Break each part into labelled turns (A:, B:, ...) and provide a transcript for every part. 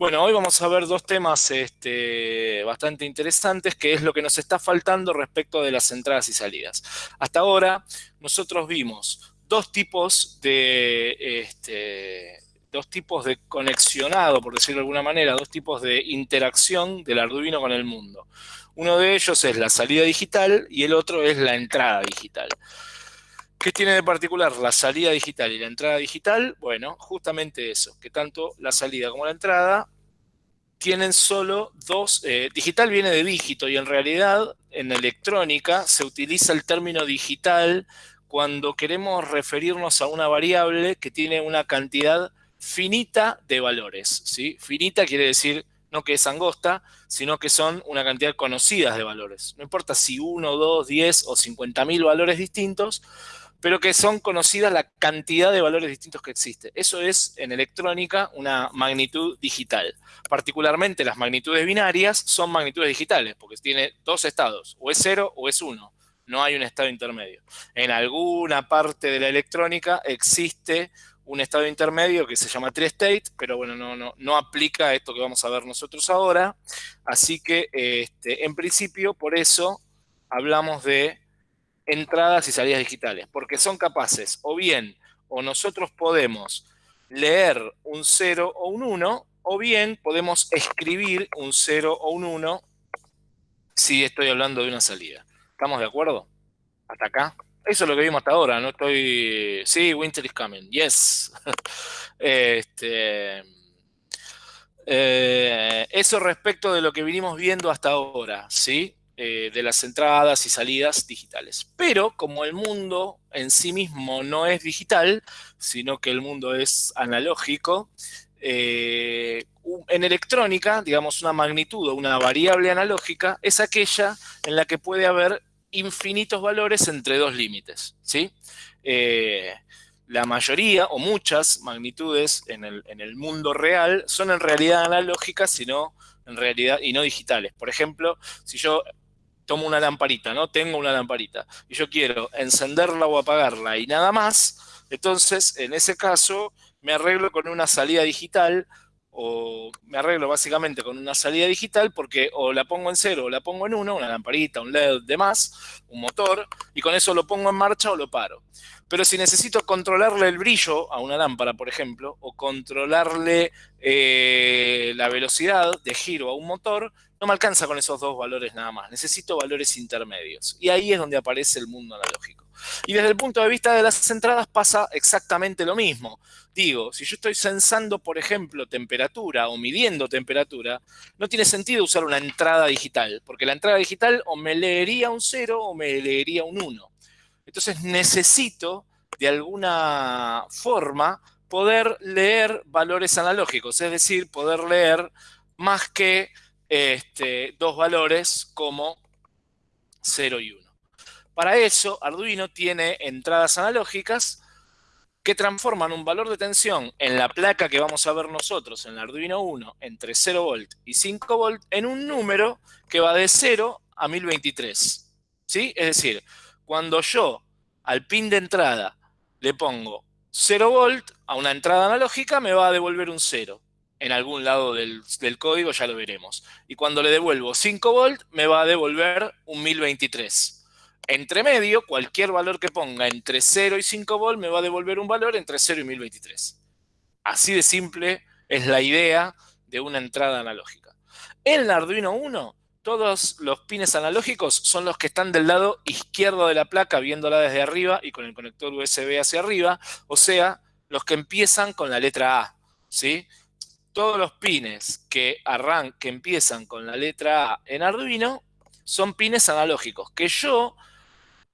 A: Bueno, hoy vamos a ver dos temas este, bastante interesantes, que es lo que nos está faltando respecto de las entradas y salidas. Hasta ahora, nosotros vimos dos tipos de, este, dos tipos de conexionado, por decirlo de alguna manera, dos tipos de interacción del Arduino con el mundo. Uno de ellos es la salida digital y el otro es la entrada digital. ¿Qué tiene de particular la salida digital y la entrada digital? Bueno, justamente eso, que tanto la salida como la entrada tienen solo dos, eh, digital viene de dígito y en realidad en electrónica se utiliza el término digital cuando queremos referirnos a una variable que tiene una cantidad finita de valores, ¿sí? Finita quiere decir no que es angosta, sino que son una cantidad conocida de valores. No importa si uno, dos, diez o cincuenta mil valores distintos, pero que son conocidas la cantidad de valores distintos que existe. Eso es, en electrónica, una magnitud digital. Particularmente las magnitudes binarias son magnitudes digitales, porque tiene dos estados, o es cero o es uno. No hay un estado intermedio. En alguna parte de la electrónica existe un estado intermedio que se llama tri-state, pero bueno, no, no, no aplica a esto que vamos a ver nosotros ahora. Así que, este, en principio, por eso hablamos de entradas y salidas digitales, porque son capaces o bien o nosotros podemos leer un 0 o un 1, o bien podemos escribir un 0 o un 1 si estoy hablando de una salida. ¿Estamos de acuerdo? ¿Hasta acá? Eso es lo que vimos hasta ahora, no estoy... Sí, winter is coming, yes. este... Eh, eso respecto de lo que vinimos viendo hasta ahora, ¿sí? Eh, de las entradas y salidas digitales. Pero como el mundo en sí mismo no es digital, sino que el mundo es analógico, eh, en electrónica, digamos, una magnitud o una variable analógica es aquella en la que puede haber infinitos valores entre dos límites, ¿sí? Eh, la mayoría o muchas magnitudes en el, en el, mundo real son en realidad analógicas, sino en realidad y no digitales. Por ejemplo, si yo tomo una lamparita, ¿no? Tengo una lamparita y yo quiero encenderla o apagarla y nada más, entonces en ese caso me arreglo con una salida digital o me arreglo básicamente con una salida digital porque o la pongo en cero o la pongo en uno, una lamparita, un LED, demás, un motor, y con eso lo pongo en marcha o lo paro. Pero si necesito controlarle el brillo a una lámpara, por ejemplo, o controlarle eh, la velocidad de giro a un motor, no me alcanza con esos dos valores nada más. Necesito valores intermedios. Y ahí es donde aparece el mundo analógico. Y desde el punto de vista de las entradas pasa exactamente lo mismo. Digo, si yo estoy sensando, por ejemplo, temperatura o midiendo temperatura, no tiene sentido usar una entrada digital, porque la entrada digital o me leería un 0 o me leería un 1. Entonces necesito, de alguna forma, poder leer valores analógicos, es decir, poder leer más que este, dos valores como 0 y 1. Para eso, Arduino tiene entradas analógicas que transforman un valor de tensión en la placa que vamos a ver nosotros en el Arduino 1 entre 0 volt y 5 volt en un número que va de 0 a 1023. ¿Sí? Es decir, cuando yo al pin de entrada le pongo 0 volt a una entrada analógica, me va a devolver un 0 en algún lado del, código, ya lo veremos. Y cuando le devuelvo 5 volt, me va a devolver un 1023. Entre medio, cualquier valor que ponga entre 0 y 5 volt me va a devolver un valor entre 0 y 1023. Así de simple es la idea de una entrada analógica. En Arduino 1, todos los pines analógicos son los que están del lado izquierdo de la placa, viéndola desde arriba y con el conector USB hacia arriba, o sea, los que empiezan con la letra A, ¿sí? todos los pines que, que empiezan con la letra A en Arduino son pines analógicos, que yo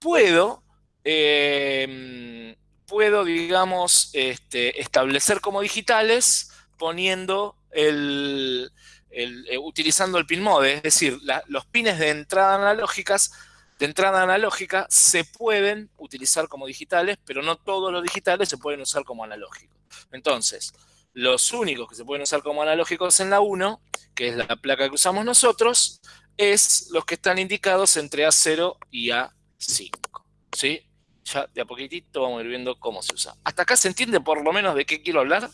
A: puedo, em, puedo digamos, este, establecer como digitales poniendo el, eh, utilizando el pin mode, es decir, los pines de entrada analógicas de entrada analógica se pueden utilizar como digitales, pero no todos los digitales se pueden usar como analógicos. Entonces, los únicos que se pueden usar como analógicos en la 1, que es la placa que usamos nosotros, es los que están indicados entre A0 y A5. ¿Sí? Ya de a poquitito vamos a ir viendo cómo se usa. ¿Hasta acá se entiende por lo menos de qué quiero hablar?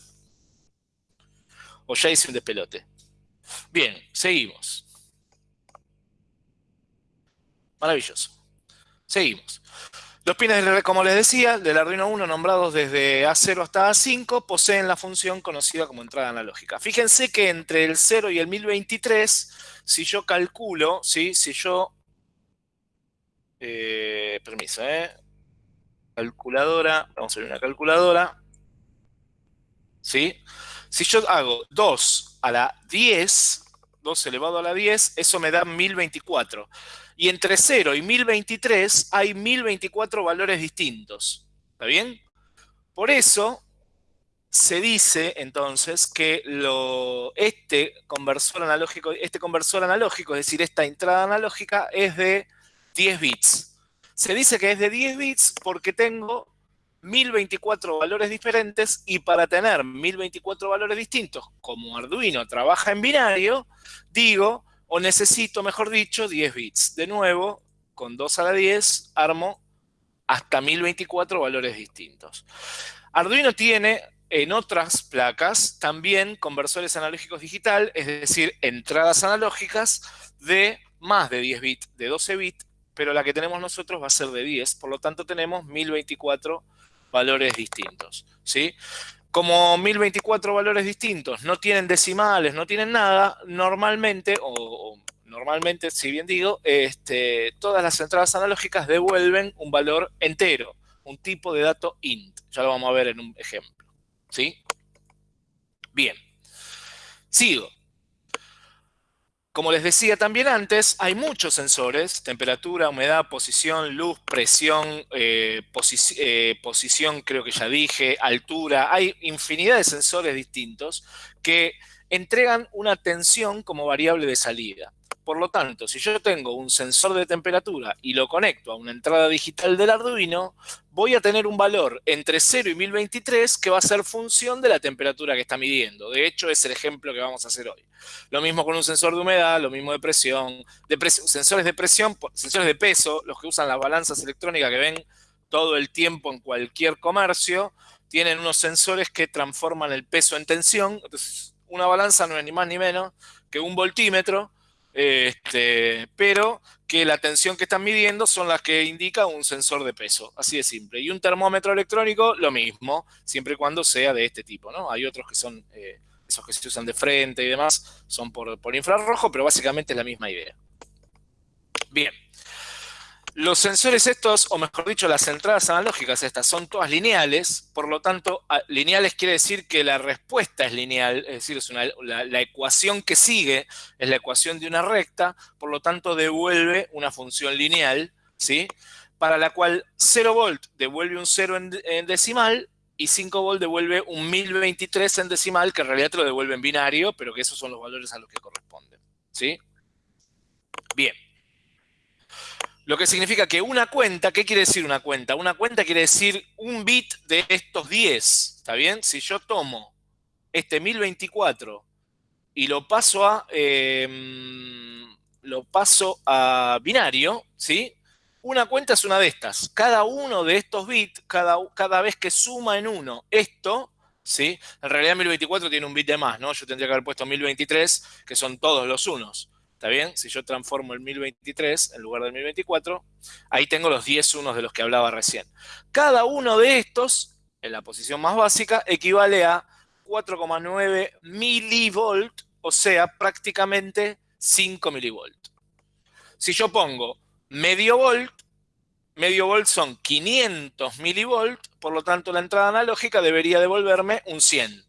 A: o ya hice un despelote. Bien, seguimos. Maravilloso. Seguimos. Los pines, como les decía, del Arduino 1 nombrados desde A0 hasta A5 poseen la función conocida como entrada analógica. Fíjense que entre el 0 y el 1023, si yo calculo, ¿sí? si yo... Eh, permiso, ¿eh? Calculadora, vamos a ver una calculadora. ¿Sí? Si yo hago 2 a la 10, 2 elevado a la 10, eso me da 1024. Y entre 0 y 1023 hay 1024 valores distintos. ¿Está bien? Por eso se dice entonces que lo, este, conversor analógico, este conversor analógico, es decir, esta entrada analógica, es de 10 bits. Se dice que es de 10 bits porque tengo 1024 valores diferentes y para tener 1024 valores distintos, como Arduino trabaja en binario, digo, o necesito, mejor dicho, 10 bits. De nuevo, con 2 a la 10 armo hasta 1024 valores distintos. Arduino tiene en otras placas también conversores analógicos digital, es decir, entradas analógicas de más de 10 bits, de 12 bits, pero la que tenemos nosotros va a ser de 10, por lo tanto tenemos 1024 valores distintos, ¿sí? Como 1024 valores distintos no tienen decimales, no tienen nada, normalmente, o, normalmente, si bien digo, este, todas las entradas analógicas devuelven un valor entero, un tipo de dato int. Ya lo vamos a ver en un ejemplo, ¿sí? Bien. Sigo. Como les decía también antes, hay muchos sensores, temperatura, humedad, posición, luz, presión, eh, eh, posición creo que ya dije, altura, hay infinidad de sensores distintos que entregan una tensión como variable de salida. Por lo tanto, si yo tengo un sensor de temperatura y lo conecto a una entrada digital del Arduino, voy a tener un valor entre 0 y 1023 que va a ser función de la temperatura que está midiendo. De hecho, es el ejemplo que vamos a hacer hoy. Lo mismo con un sensor de humedad, lo mismo de presión, sensores de presión, sensores de peso, los que usan las balanzas electrónicas que ven todo el tiempo en cualquier comercio, tienen unos sensores que transforman el peso en tensión. Entonces, una balanza no es ni más ni menos que un voltímetro este, pero que la tensión que están midiendo son las que indica un sensor de peso, así de simple. Y un termómetro electrónico, lo mismo, siempre y cuando sea de este tipo. Hay otros que son, eh, esos que se usan de frente y demás, son por infrarrojo, pero básicamente es la misma idea. Bien. Los sensores estos, o mejor dicho, las entradas analógicas estas, son todas lineales, por lo tanto, lineales quiere decir que la respuesta es lineal, es decir, la, ecuación que sigue es la ecuación de una recta, por lo tanto devuelve una función lineal, ¿sí? Para la cual 0 volt devuelve un 0 en, en decimal y 5 volt devuelve un 1023 en decimal, que en realidad te lo devuelve en binario, pero que esos son los valores a los que corresponden, ¿sí? Bien. Lo que significa que una cuenta, ¿qué quiere decir una cuenta? Una cuenta quiere decir un bit de estos 10, ¿está bien? Si yo tomo este 1024 y lo paso a, em, lo paso a binario, ¿sí? Una cuenta es una de estas. Cada uno de estos bits, cada, cada vez que suma en uno esto, ¿sí? En realidad 1024 tiene un bit de más, ¿no? Yo tendría que haber puesto 1023, que son todos los unos. ¿Está bien? Si yo transformo el 1023 en lugar del 1024, ahí tengo los 10 unos de los que hablaba recién. Cada uno de estos, en la posición más básica, equivale a 4,9 milivolt, o sea, prácticamente 5 milivolt. Si yo pongo medio volt, medio volt son 500 milivolt, por lo tanto la entrada analógica debería devolverme un 100.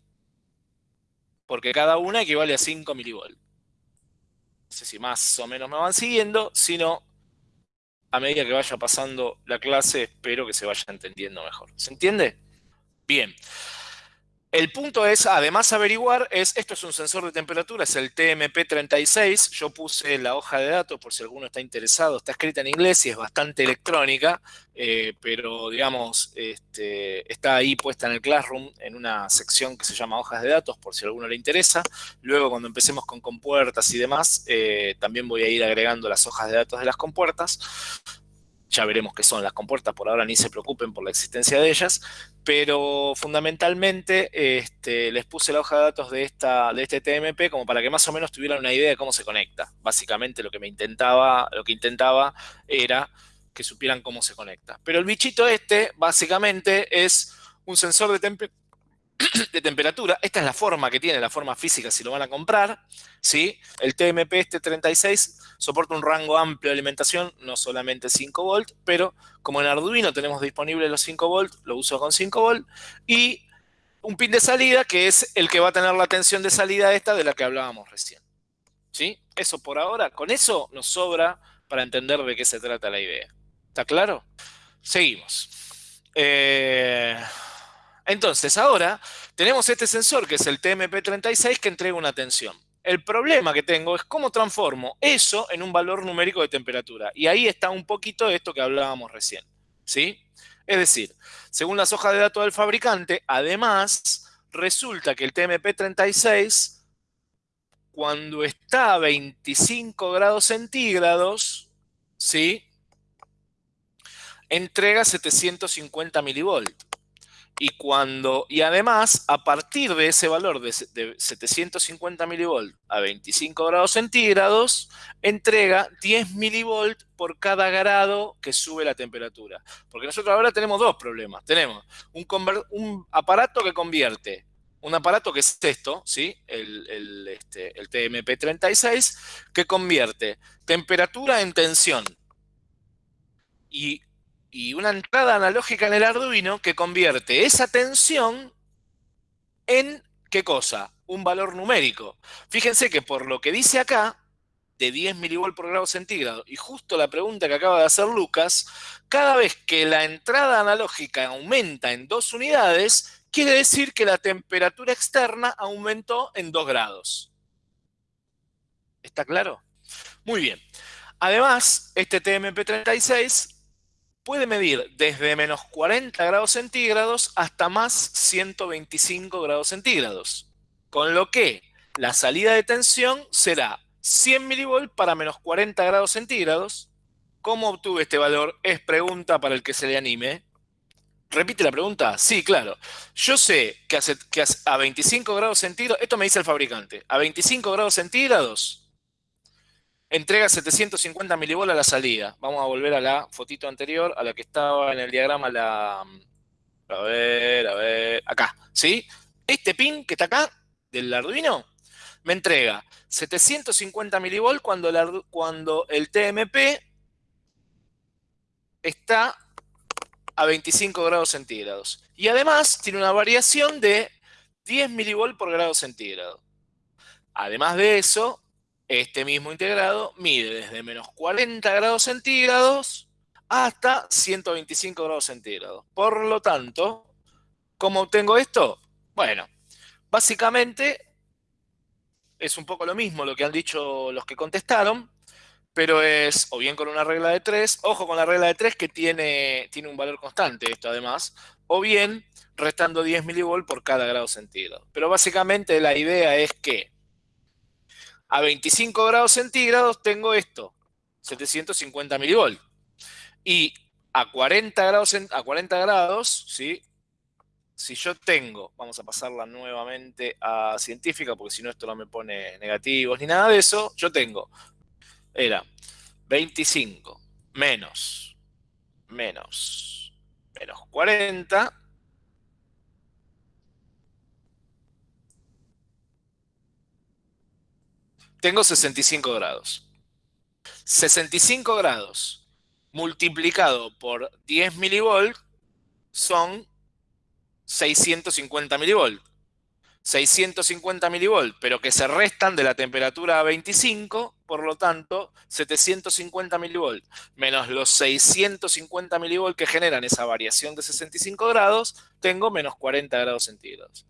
A: Porque cada una equivale a 5 milivolt. Sé si más o menos me van siguiendo, sino a medida que vaya pasando la clase, espero que se vaya entendiendo mejor. ¿Se entiende? Bien. El punto es, además averiguar, es, esto es un sensor de temperatura, es el TMP36, yo puse la hoja de datos por si alguno está interesado, está escrita en inglés y es bastante electrónica, eh, pero digamos, este, está ahí puesta en el Classroom en una sección que se llama hojas de datos, por si a alguno le interesa. Luego cuando empecemos con compuertas y demás, eh, también voy a ir agregando las hojas de datos de las compuertas. Ya veremos qué son las compuertas, por ahora ni se preocupen por la existencia de ellas, pero fundamentalmente este, les puse la hoja de datos de, esta, de este TMP como para que más o menos tuvieran una idea de cómo se conecta. Básicamente lo que me intentaba, lo que intentaba era que supieran cómo se conecta. Pero el bichito este, básicamente, es un sensor de, temperatura de temperatura. Esta es la forma que tiene, la forma física si lo van a comprar. ¿sí? El TMP este 36 soporta un rango amplio de alimentación, no solamente 5 volts, pero como en Arduino tenemos disponible los 5 volts, lo uso con 5 volts. Y un pin de salida que es el que va a tener la tensión de salida esta de la que hablábamos recién. ¿Sí? Eso por ahora, con eso nos sobra para entender de qué se trata la idea. ¿Está claro? Seguimos. Eh... Entonces, ahora tenemos este sensor que es el TMP36 que entrega una tensión. El problema que tengo es cómo transformo eso en un valor numérico de temperatura. Y ahí está un poquito esto que hablábamos recién. ¿sí? Es decir, según las hojas de datos del fabricante, además, resulta que el TMP36, cuando está a 25 grados centígrados, ¿sí? entrega 750 milivolts. Y, cuando, y además, a partir de ese valor de, 750 milivolts a 25 grados centígrados, entrega 10 milivolts por cada grado que sube la temperatura. Porque nosotros ahora tenemos dos problemas. Tenemos un, aparato que convierte, un aparato que es esto, ¿sí? el, el, este, el TMP36, que convierte temperatura en tensión. Y y una entrada analógica en el Arduino que convierte esa tensión en, ¿qué cosa? Un valor numérico. Fíjense que por lo que dice acá, de 10 milivolts por grado centígrado, y justo la pregunta que acaba de hacer Lucas, cada vez que la entrada analógica aumenta en dos unidades, quiere decir que la temperatura externa aumentó en 2 grados. ¿Está claro? Muy bien. Además, este TMP36 puede medir desde menos 40 grados centígrados hasta más 125 grados centígrados. Con lo que la salida de tensión será 100 milivolts para menos 40 grados centígrados. ¿Cómo obtuve este valor? Es pregunta para el que se le anime. ¿Repite la pregunta? Sí, claro. Yo sé que, que a 25 grados centígrados, esto me dice el fabricante, a 25 grados centígrados Entrega 750 milivolts a la salida. Vamos a volver a la fotito anterior, a la que estaba en el diagrama la... A ver, a ver, acá, ¿sí? Este pin que está acá, del Arduino, me entrega 750 milivolts cuando el, cuando el TMP está a 25 grados centígrados. Y además tiene una variación de 10 milivolts por grado centígrado. Además de eso, este mismo integrado mide desde menos 40 grados centígrados hasta 125 grados centígrados. Por lo tanto, ¿cómo obtengo esto? Bueno, básicamente es un poco lo mismo lo que han dicho los que contestaron, pero es o bien con una regla de 3, ojo con la regla de 3 que tiene, tiene un valor constante esto además, o bien restando 10 milivolts por cada grado centígrado. Pero básicamente la idea es que a 25 grados centígrados tengo esto, 750 milivolts. Y a 40 grados, a 40 grados, ¿sí? si yo tengo, vamos a pasarla nuevamente a científica, porque si no esto no me pone negativos ni nada de eso, yo tengo, era 25 menos, menos, menos 40, tengo 65 grados. 65 grados multiplicado por 10 milivolts son 650 milivolts. 650 milivolts, pero que se restan de la temperatura a 25, por lo tanto, 750 milivolts menos los 650 milivolts que generan esa variación de 65 grados, tengo menos 40 grados centígrados.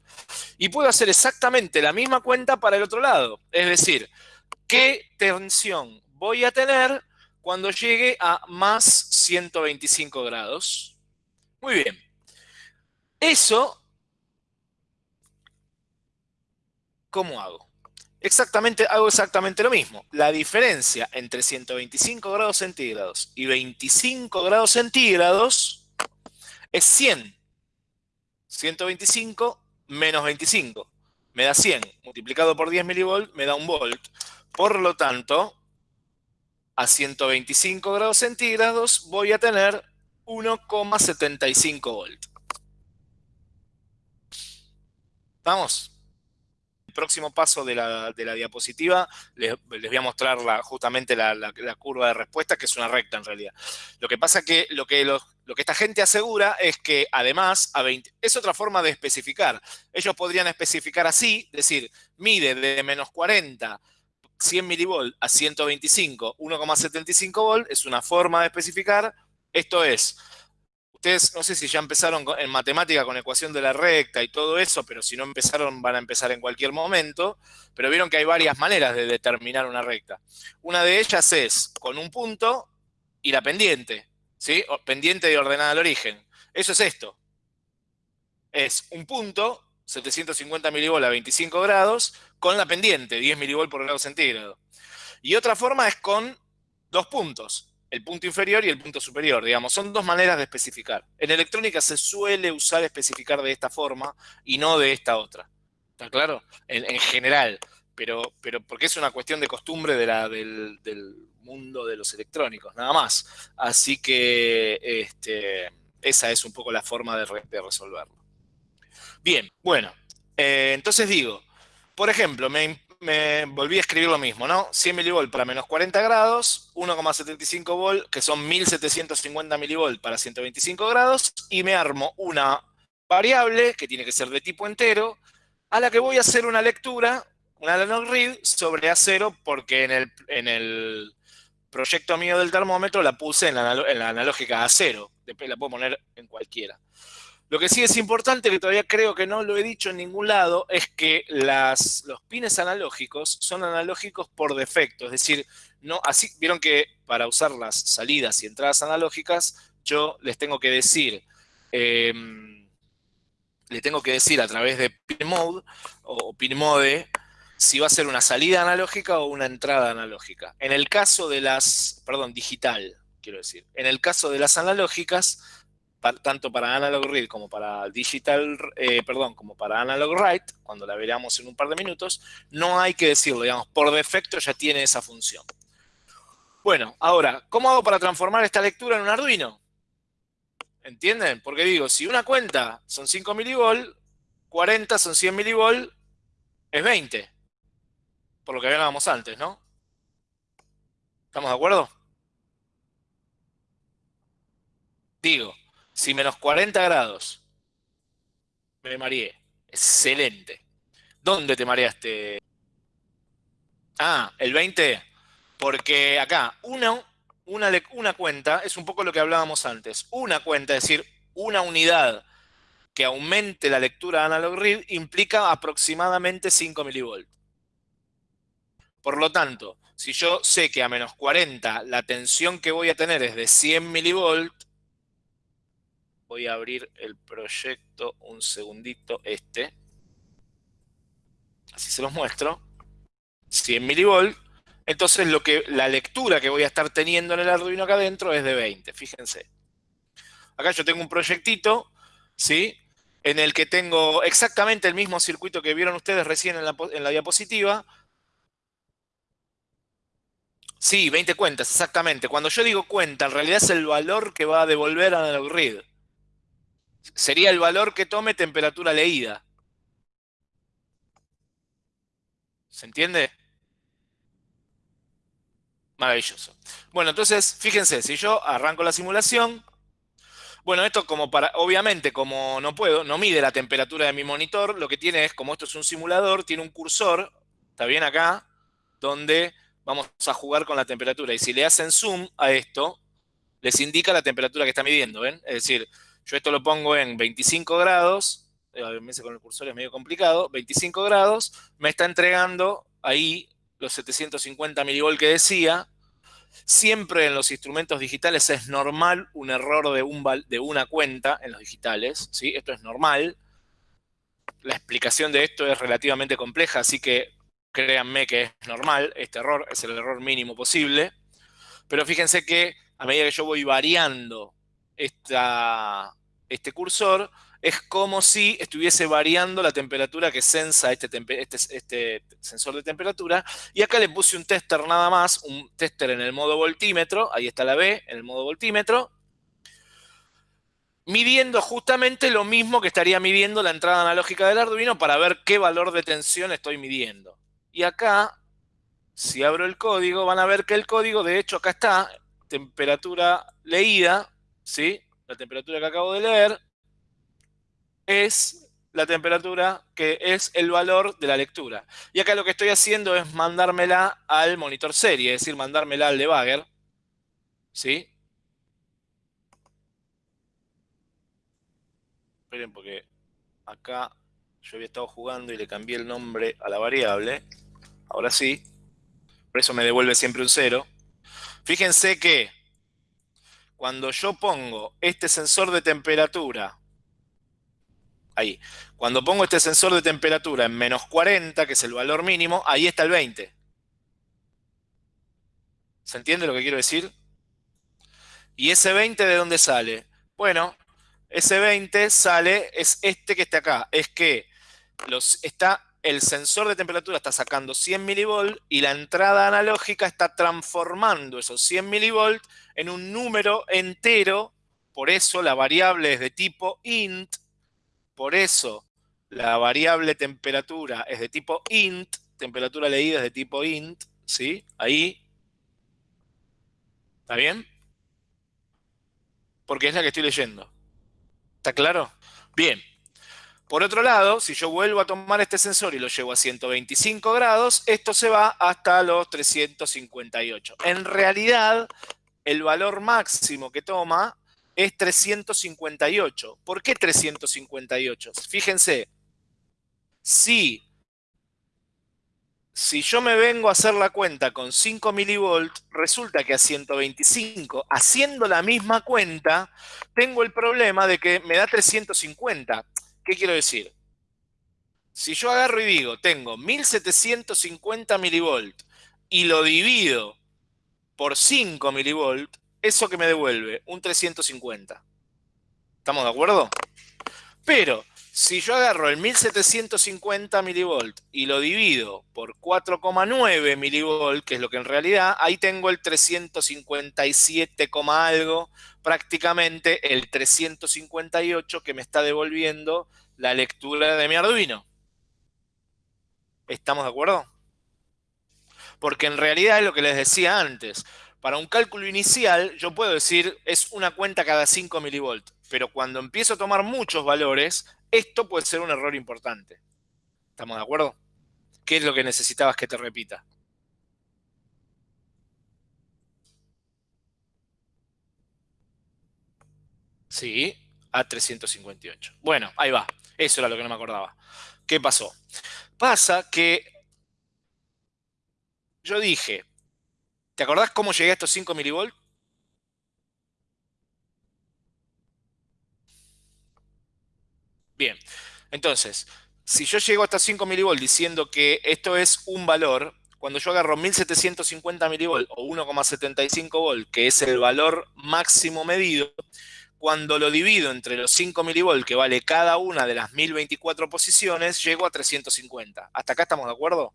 A: Y puedo hacer exactamente la misma cuenta para el otro lado, es decir, ¿qué tensión voy a tener cuando llegue a más 125 grados? Muy bien. Eso, ¿cómo hago? exactamente, hago exactamente lo mismo. La diferencia entre 125 grados centígrados y 25 grados centígrados es 100. 125 menos 25 me da 100. Multiplicado por 10 milivolts me da un volt. Por lo tanto, a 125 grados centígrados voy a tener 1,75 volts. ¿Vamos? Próximo paso de la, diapositiva les, voy a mostrar justamente la, curva de respuesta, que es una recta en realidad. Lo que pasa que lo que, lo que esta gente asegura es que además a 20, es otra forma de especificar. Ellos podrían especificar así, decir, mide de menos 40 100 milivolt a 125, 1,75 volt, es una forma de especificar. Esto es, ustedes no sé si ya empezaron en matemática con ecuación de la recta y todo eso, pero si no empezaron van a empezar en cualquier momento, pero vieron que hay varias maneras de determinar una recta. Una de ellas es con un punto y la pendiente, ¿sí? pendiente de ordenada al origen. Eso es esto. Es un punto 750 milivolt a 25 grados, con la pendiente, 10 milivolt por grado centígrado. Y otra forma es con dos puntos, el punto inferior y el punto superior, digamos. Son dos maneras de especificar. En electrónica se suele usar especificar de esta forma y no de esta otra. ¿Está claro? En, general. Pero, pero porque es una cuestión de costumbre de la, del, mundo de los electrónicos, nada más. Así que este, esa es un poco la forma de resolverlo. Bien, bueno, eh, entonces digo, por ejemplo, me, volví a escribir lo mismo, ¿no? 100 milivolt para menos 40 grados, 1,75 volt, que son 1750 milivolt para 125 grados, y me armo una variable, que tiene que ser de tipo entero, a la que voy a hacer una lectura, una analog read, sobre A0, porque en el, en el proyecto mío del termómetro la puse en la, en la analógica A0, después la puedo poner en cualquiera. Lo que sí es importante, que todavía creo que no lo he dicho en ningún lado, es que los pines analógicos son analógicos por defecto. Es decir, no, así vieron que para usar las salidas y entradas analógicas, yo les tengo que decir, em, tengo que decir a través de pin mode o si va a ser una salida analógica o una entrada analógica. En el caso de las, perdón, digital, quiero decir. En el caso de las analógicas, tanto para Analog Read como para Digital, eh, perdón, como para Analog Write, cuando la veremos en un par de minutos, no hay que decirlo, digamos, por defecto ya tiene esa función. Bueno, ahora, ¿cómo hago para transformar esta lectura en un Arduino? ¿Entienden? Porque digo, si una cuenta son 5 milivolt, 40 son 100 milivolt, es 20. Por lo que hablábamos antes, ¿no? ¿Estamos de acuerdo? Digo, si menos 40 grados, me mareé. Excelente. ¿Dónde te mareaste? Ah, el 20. Porque acá, una, una, una cuenta, es un poco lo que hablábamos antes. Una cuenta, es decir, una unidad que aumente la lectura analog read implica aproximadamente 5 milivolts. Por lo tanto, si yo sé que a menos 40 la tensión que voy a tener es de 100 milivolts, voy a abrir el proyecto un segundito, este. Así se los muestro. 100 milivolt. Entonces lo que, la lectura que voy a estar teniendo en el Arduino acá adentro es de 20, fíjense. Acá yo tengo un proyectito, ¿sí? En el que tengo exactamente el mismo circuito que vieron ustedes recién en la, la diapositiva. Sí, 20 cuentas, exactamente. Cuando yo digo cuenta, en realidad es el valor que va a devolver a Analog Read sería el valor que tome temperatura leída. ¿Se entiende? Maravilloso. Bueno, entonces, fíjense, si yo arranco la simulación, bueno, esto como para, obviamente, como no puedo, no mide la temperatura de mi monitor, lo que tiene es, como esto es un simulador, tiene un cursor, está bien acá, donde vamos a jugar con la temperatura. Y si le hacen zoom a esto, les indica la temperatura que está midiendo, ¿ven? Es decir, yo esto lo pongo en 25 grados, eh, a veces con el cursor es medio complicado, 25 grados, me está entregando ahí los 750 milivolt que decía. Siempre en los instrumentos digitales es normal un error de, un, de una cuenta en los digitales, ¿sí? Esto es normal. La explicación de esto es relativamente compleja, así que créanme que es normal, este error es el error mínimo posible, pero fíjense que a medida que yo voy variando este cursor, es como si estuviese variando la temperatura que sensa este, este, este, sensor de temperatura. Y acá le puse un tester nada más, un tester en el modo voltímetro, ahí está la B, en el modo voltímetro, midiendo justamente lo mismo que estaría midiendo la entrada analógica del Arduino para ver qué valor de tensión estoy midiendo. Y acá, si abro el código, van a ver que el código, de hecho, acá está, temperatura leída, ¿sí? La temperatura que acabo de leer, es la temperatura que es el valor de la lectura. Y acá lo que estoy haciendo es mandármela al monitor serie, es decir, mandármela al debugger. ¿Sí? Esperen porque acá yo había estado jugando y le cambié el nombre a la variable. Ahora sí. Por eso me devuelve siempre un cero. Fíjense que cuando yo pongo este sensor de temperatura ahí. Cuando pongo este sensor de temperatura en menos 40, que es el valor mínimo, ahí está el 20. ¿Se entiende lo que quiero decir? ¿Y ese 20 de dónde sale? Bueno, ese 20 sale, es este que está acá. Es que los, está, el sensor de temperatura está sacando 100 milivolts y la entrada analógica está transformando esos 100 milivolts en un número entero. Por eso la variable es de tipo int por eso la variable temperatura es de tipo int, temperatura leída es de tipo int, ¿sí? Ahí. ¿Está bien? Porque es la que estoy leyendo. ¿Está claro? Bien. Por otro lado, si yo vuelvo a tomar este sensor y lo llevo a 125 grados, esto se va hasta los 358. En realidad, el valor máximo que toma es 358. ¿Por qué 358? Fíjense, si, si yo me vengo a hacer la cuenta con 5 milivolts, resulta que a 125, haciendo la misma cuenta, tengo el problema de que me da 350. ¿Qué quiero decir? Si yo agarro y digo, tengo 1750 milivolts y lo divido por 5 milivolts, ¿eso que me devuelve? Un 350. ¿Estamos de acuerdo? Pero si yo agarro el 1750 milivolt y lo divido por 4,9 milivolt, que es lo que en realidad, ahí tengo el 357, algo, prácticamente el 358 que me está devolviendo la lectura de mi Arduino. ¿Estamos de acuerdo? Porque en realidad es lo que les decía antes. Para un cálculo inicial, yo puedo decir es una cuenta cada 5 milivolts, pero cuando empiezo a tomar muchos valores, esto puede ser un error importante. ¿Estamos de acuerdo? ¿Qué es lo que necesitabas que te repita? Sí, a 358. Bueno, ahí va. Eso era lo que no me acordaba. ¿Qué pasó? Pasa que yo dije, ¿Te acordás cómo llegué a estos 5 milivolts? Bien, entonces, si yo llego hasta 5 milivolts diciendo que esto es un valor, cuando yo agarro 1750 milivolts o 1,75 volt, que es el valor máximo medido, cuando lo divido entre los 5 milivolts que vale cada una de las 1024 posiciones, llego a 350. ¿Hasta acá estamos de acuerdo?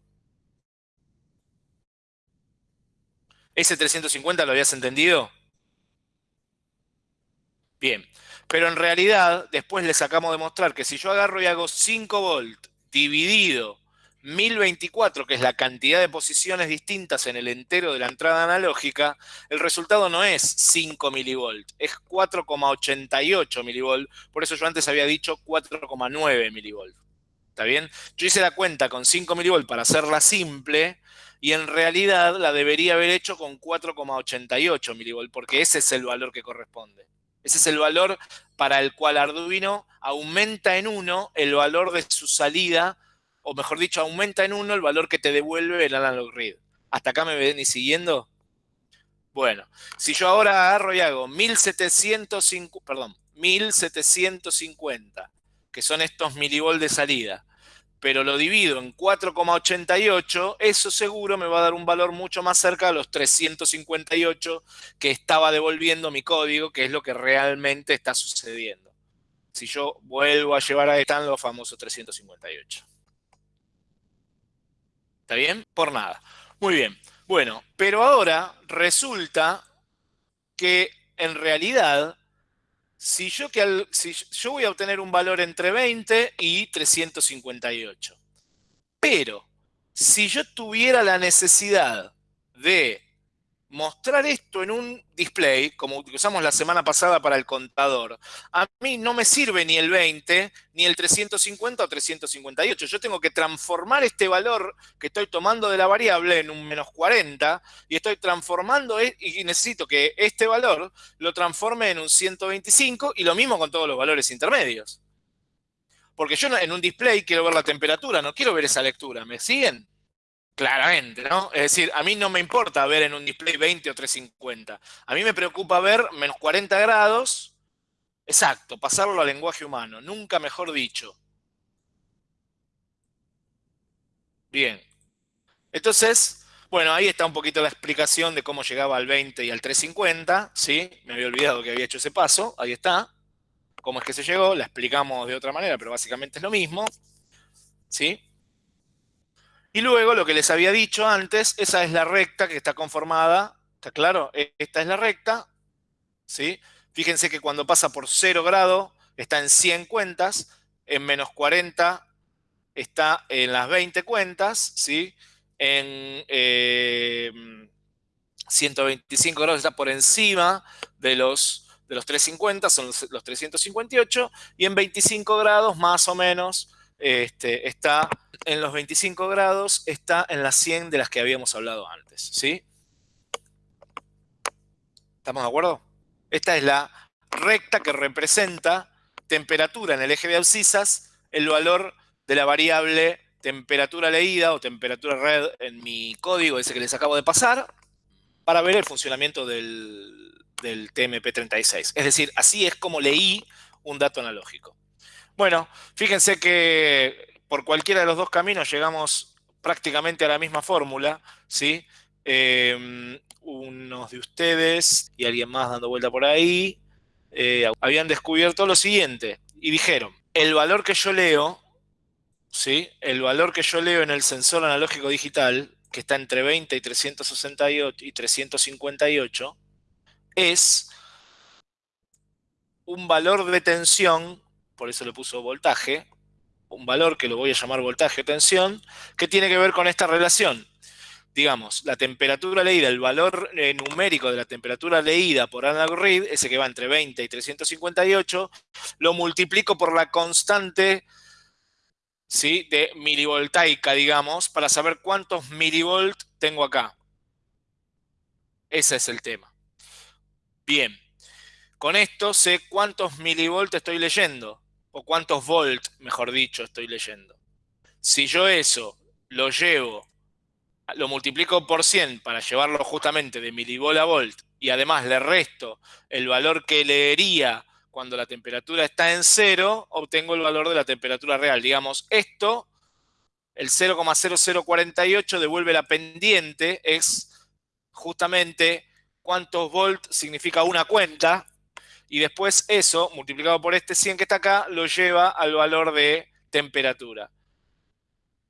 A: ¿Ese 350 lo habías entendido? Bien, pero en realidad después les acabamos de mostrar que si yo agarro y hago 5 volt dividido 1024, que es la cantidad de posiciones distintas en el entero de la entrada analógica, el resultado no es 5 milivolt, es 4,88 milivolt. Por eso yo antes había dicho 4,9 milivolt. ¿Está bien? Yo hice la cuenta con 5 milivolt para hacerla simple, y en realidad la debería haber hecho con 4,88 milivolts, porque ese es el valor que corresponde. Ese es el valor para el cual Arduino aumenta en 1 el valor de su salida, o mejor dicho, aumenta en 1 el valor que te devuelve el analog read. ¿Hasta acá me ven y siguiendo? Bueno, si yo ahora agarro y hago 1750, perdón, 1750, que son estos milivolts de salida, pero lo divido en 4,88, eso seguro me va a dar un valor mucho más cerca de los 358 que estaba devolviendo mi código, que es lo que realmente está sucediendo. Si yo vuelvo a llevar a están los famosos 358. ¿Está bien? Por nada. Muy bien. Bueno, pero ahora resulta que en realidad si yo, que si yo voy a obtener un valor entre 20 y 358, pero si yo tuviera la necesidad de mostrar esto en un display, como usamos la semana pasada para el contador, a mí no me sirve ni el 20, ni el 350 o 358. Yo tengo que transformar este valor que estoy tomando de la variable en un menos 40 y estoy transformando e, y necesito que este valor lo transforme en un 125 y lo mismo con todos los valores intermedios. Porque yo en un display quiero ver la temperatura, no quiero ver esa lectura. ¿Me siguen? Claramente, ¿no? Es decir, a mí no me importa ver en un display 20 o 350. A mí me preocupa ver menos 40 grados, exacto, pasarlo al lenguaje humano, nunca mejor dicho. Bien. Entonces, bueno, ahí está un poquito la explicación de cómo llegaba al 20 y al 350, ¿sí? Me había olvidado que había hecho ese paso, ahí está. ¿Cómo es que se llegó? La explicamos de otra manera, pero básicamente es lo mismo, ¿sí? Y luego, lo que les había dicho antes, esa es la recta que está conformada, ¿está claro? E, esta es la recta, ¿sí? Fíjense que cuando pasa por 0 grado está en 100 cuentas, en menos 40 está en las 20 cuentas, ¿sí? En 125 em, grados está por encima de los, de los 350, son los, los 358, y en 25 grados más o menos este, está en los 25 grados, está en las 100 de las que habíamos hablado antes, ¿sí? ¿Estamos de acuerdo? Esta es la recta que representa temperatura en el eje de abscisas, el valor de la variable temperatura leída o temperatura red en mi código, ese que les acabo de pasar, para ver el funcionamiento del, del TMP36. Es decir, así es como leí un dato analógico. Bueno, fíjense que por cualquiera de los dos caminos llegamos prácticamente a la misma fórmula, ¿sí? Em, unos de ustedes y alguien más dando vuelta por ahí, eh, habían descubierto lo siguiente y dijeron, el valor que yo leo, ¿sí? El valor que yo leo en el sensor analógico digital, que está entre 20 y 368 y 358, es un valor de tensión por eso le puso voltaje, un valor que lo voy a llamar voltaje tensión, que tiene que ver con esta relación. Digamos, la temperatura leída, el valor eh, numérico de la temperatura leída por analog read, ese que va entre 20 y 358, lo multiplico por la constante ¿sí? de milivoltaica, digamos, para saber cuántos milivolt tengo acá. Ese es el tema. Bien, con esto sé cuántos milivolt estoy leyendo o cuántos volt, mejor dicho, estoy leyendo. Si yo eso lo llevo, lo multiplico por 100 para llevarlo justamente de milivol a volt y además le resto el valor que leería cuando la temperatura está en cero, obtengo el valor de la temperatura real. Digamos, esto, el 0,0048 devuelve la pendiente, es justamente cuántos volt significa una cuenta, y después eso, multiplicado por este 100 que está acá, lo lleva al valor de temperatura.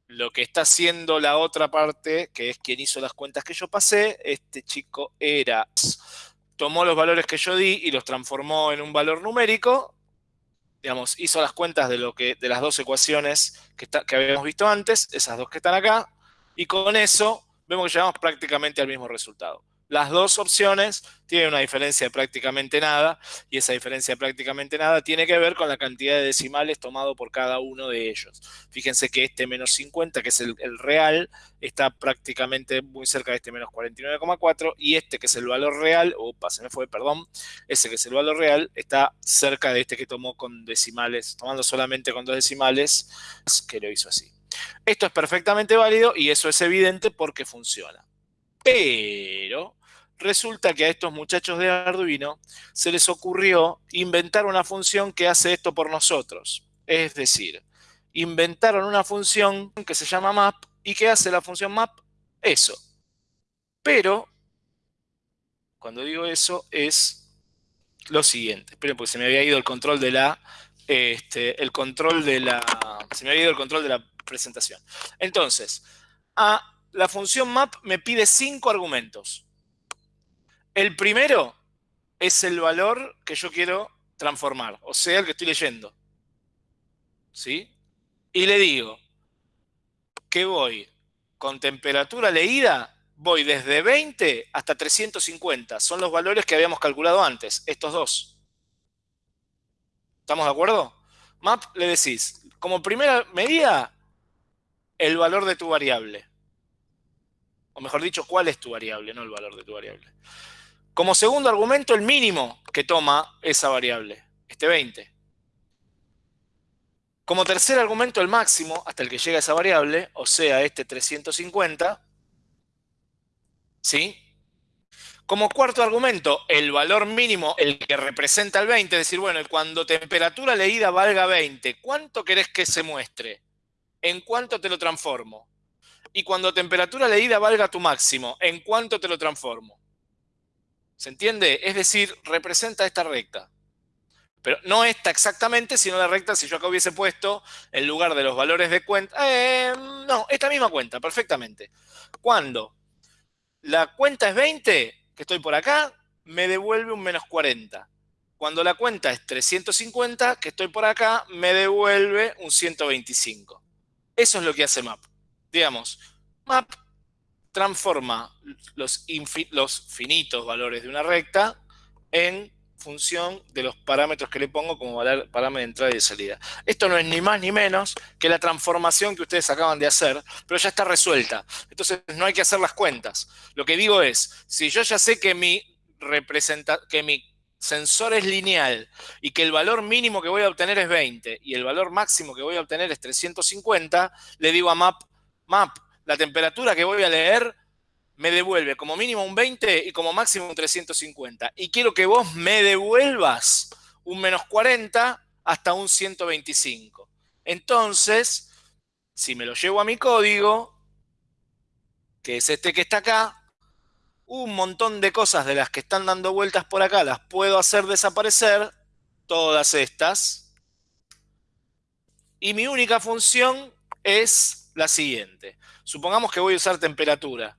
A: Lo que está haciendo la otra parte, que es quien hizo las cuentas que yo pasé, este chico era, tomó los valores que yo di y los transformó en un valor numérico, digamos, hizo las cuentas de, lo que, de las dos ecuaciones que, que habíamos visto antes, esas dos que están acá, y con eso vemos que llegamos prácticamente al mismo resultado. Las dos opciones tienen una diferencia de prácticamente nada y esa diferencia de prácticamente nada tiene que ver con la cantidad de decimales tomado por cada uno de ellos. Fíjense que este menos 50, que es el, real, está prácticamente muy cerca de este menos 49,4 y este que es el valor real, opa, se me fue, perdón, ese que es el valor real está cerca de este que tomó con decimales, tomando solamente con dos decimales, que lo hizo así. Esto es perfectamente válido y eso es evidente porque funciona. Pero Resulta que a estos muchachos de Arduino se les ocurrió inventar una función que hace esto por nosotros. Es decir, inventaron una función que se llama map y que hace la función map eso. Pero, cuando digo eso, es lo siguiente. Esperen, porque se me había ido el control de la... Este, el control de la... Se me había ido el control de la presentación. Entonces, a la función map me pide cinco argumentos. El primero es el valor que yo quiero transformar, o sea, el que estoy leyendo. ¿Sí? Y le digo que voy con temperatura leída, voy desde 20 hasta 350. Son los valores que habíamos calculado antes, estos dos. ¿Estamos de acuerdo? Map le decís, como primera medida, el valor de tu variable. O mejor dicho, cuál es tu variable, no el valor de tu variable. Como segundo argumento, el mínimo que toma esa variable, este 20. Como tercer argumento, el máximo hasta el que llega esa variable, o sea, este 350. ¿Sí? Como cuarto argumento, el valor mínimo, el que representa el 20, es decir, bueno, cuando temperatura leída valga 20, ¿cuánto querés que se muestre? ¿En cuánto te lo transformo? Y cuando temperatura leída valga tu máximo, ¿en cuánto te lo transformo? ¿Se entiende? Es decir, representa esta recta. Pero no esta exactamente, sino la recta si yo acá hubiese puesto en lugar de los valores de cuenta. Eh, no, esta misma cuenta, perfectamente. Cuando la cuenta es 20, que estoy por acá, me devuelve un menos 40. Cuando la cuenta es 350, que estoy por acá, me devuelve un 125. Eso es lo que hace map. Digamos, map transforma los, finitos valores de una recta en función de los parámetros que le pongo como parámetro de entrada y de salida. Esto no es ni más ni menos que la transformación que ustedes acaban de hacer, pero ya está resuelta. Entonces no hay que hacer las cuentas. Lo que digo es, si yo ya sé que mi, representa que mi sensor es lineal y que el valor mínimo que voy a obtener es 20 y el valor máximo que voy a obtener es 350, le digo a map, map, la temperatura que voy a leer me devuelve como mínimo un 20 y como máximo un 350. Y quiero que vos me devuelvas un menos 40 hasta un 125. Entonces, si me lo llevo a mi código, que es este que está acá, un montón de cosas de las que están dando vueltas por acá las puedo hacer desaparecer, todas estas. Y mi única función es la siguiente. Supongamos que voy a usar temperatura.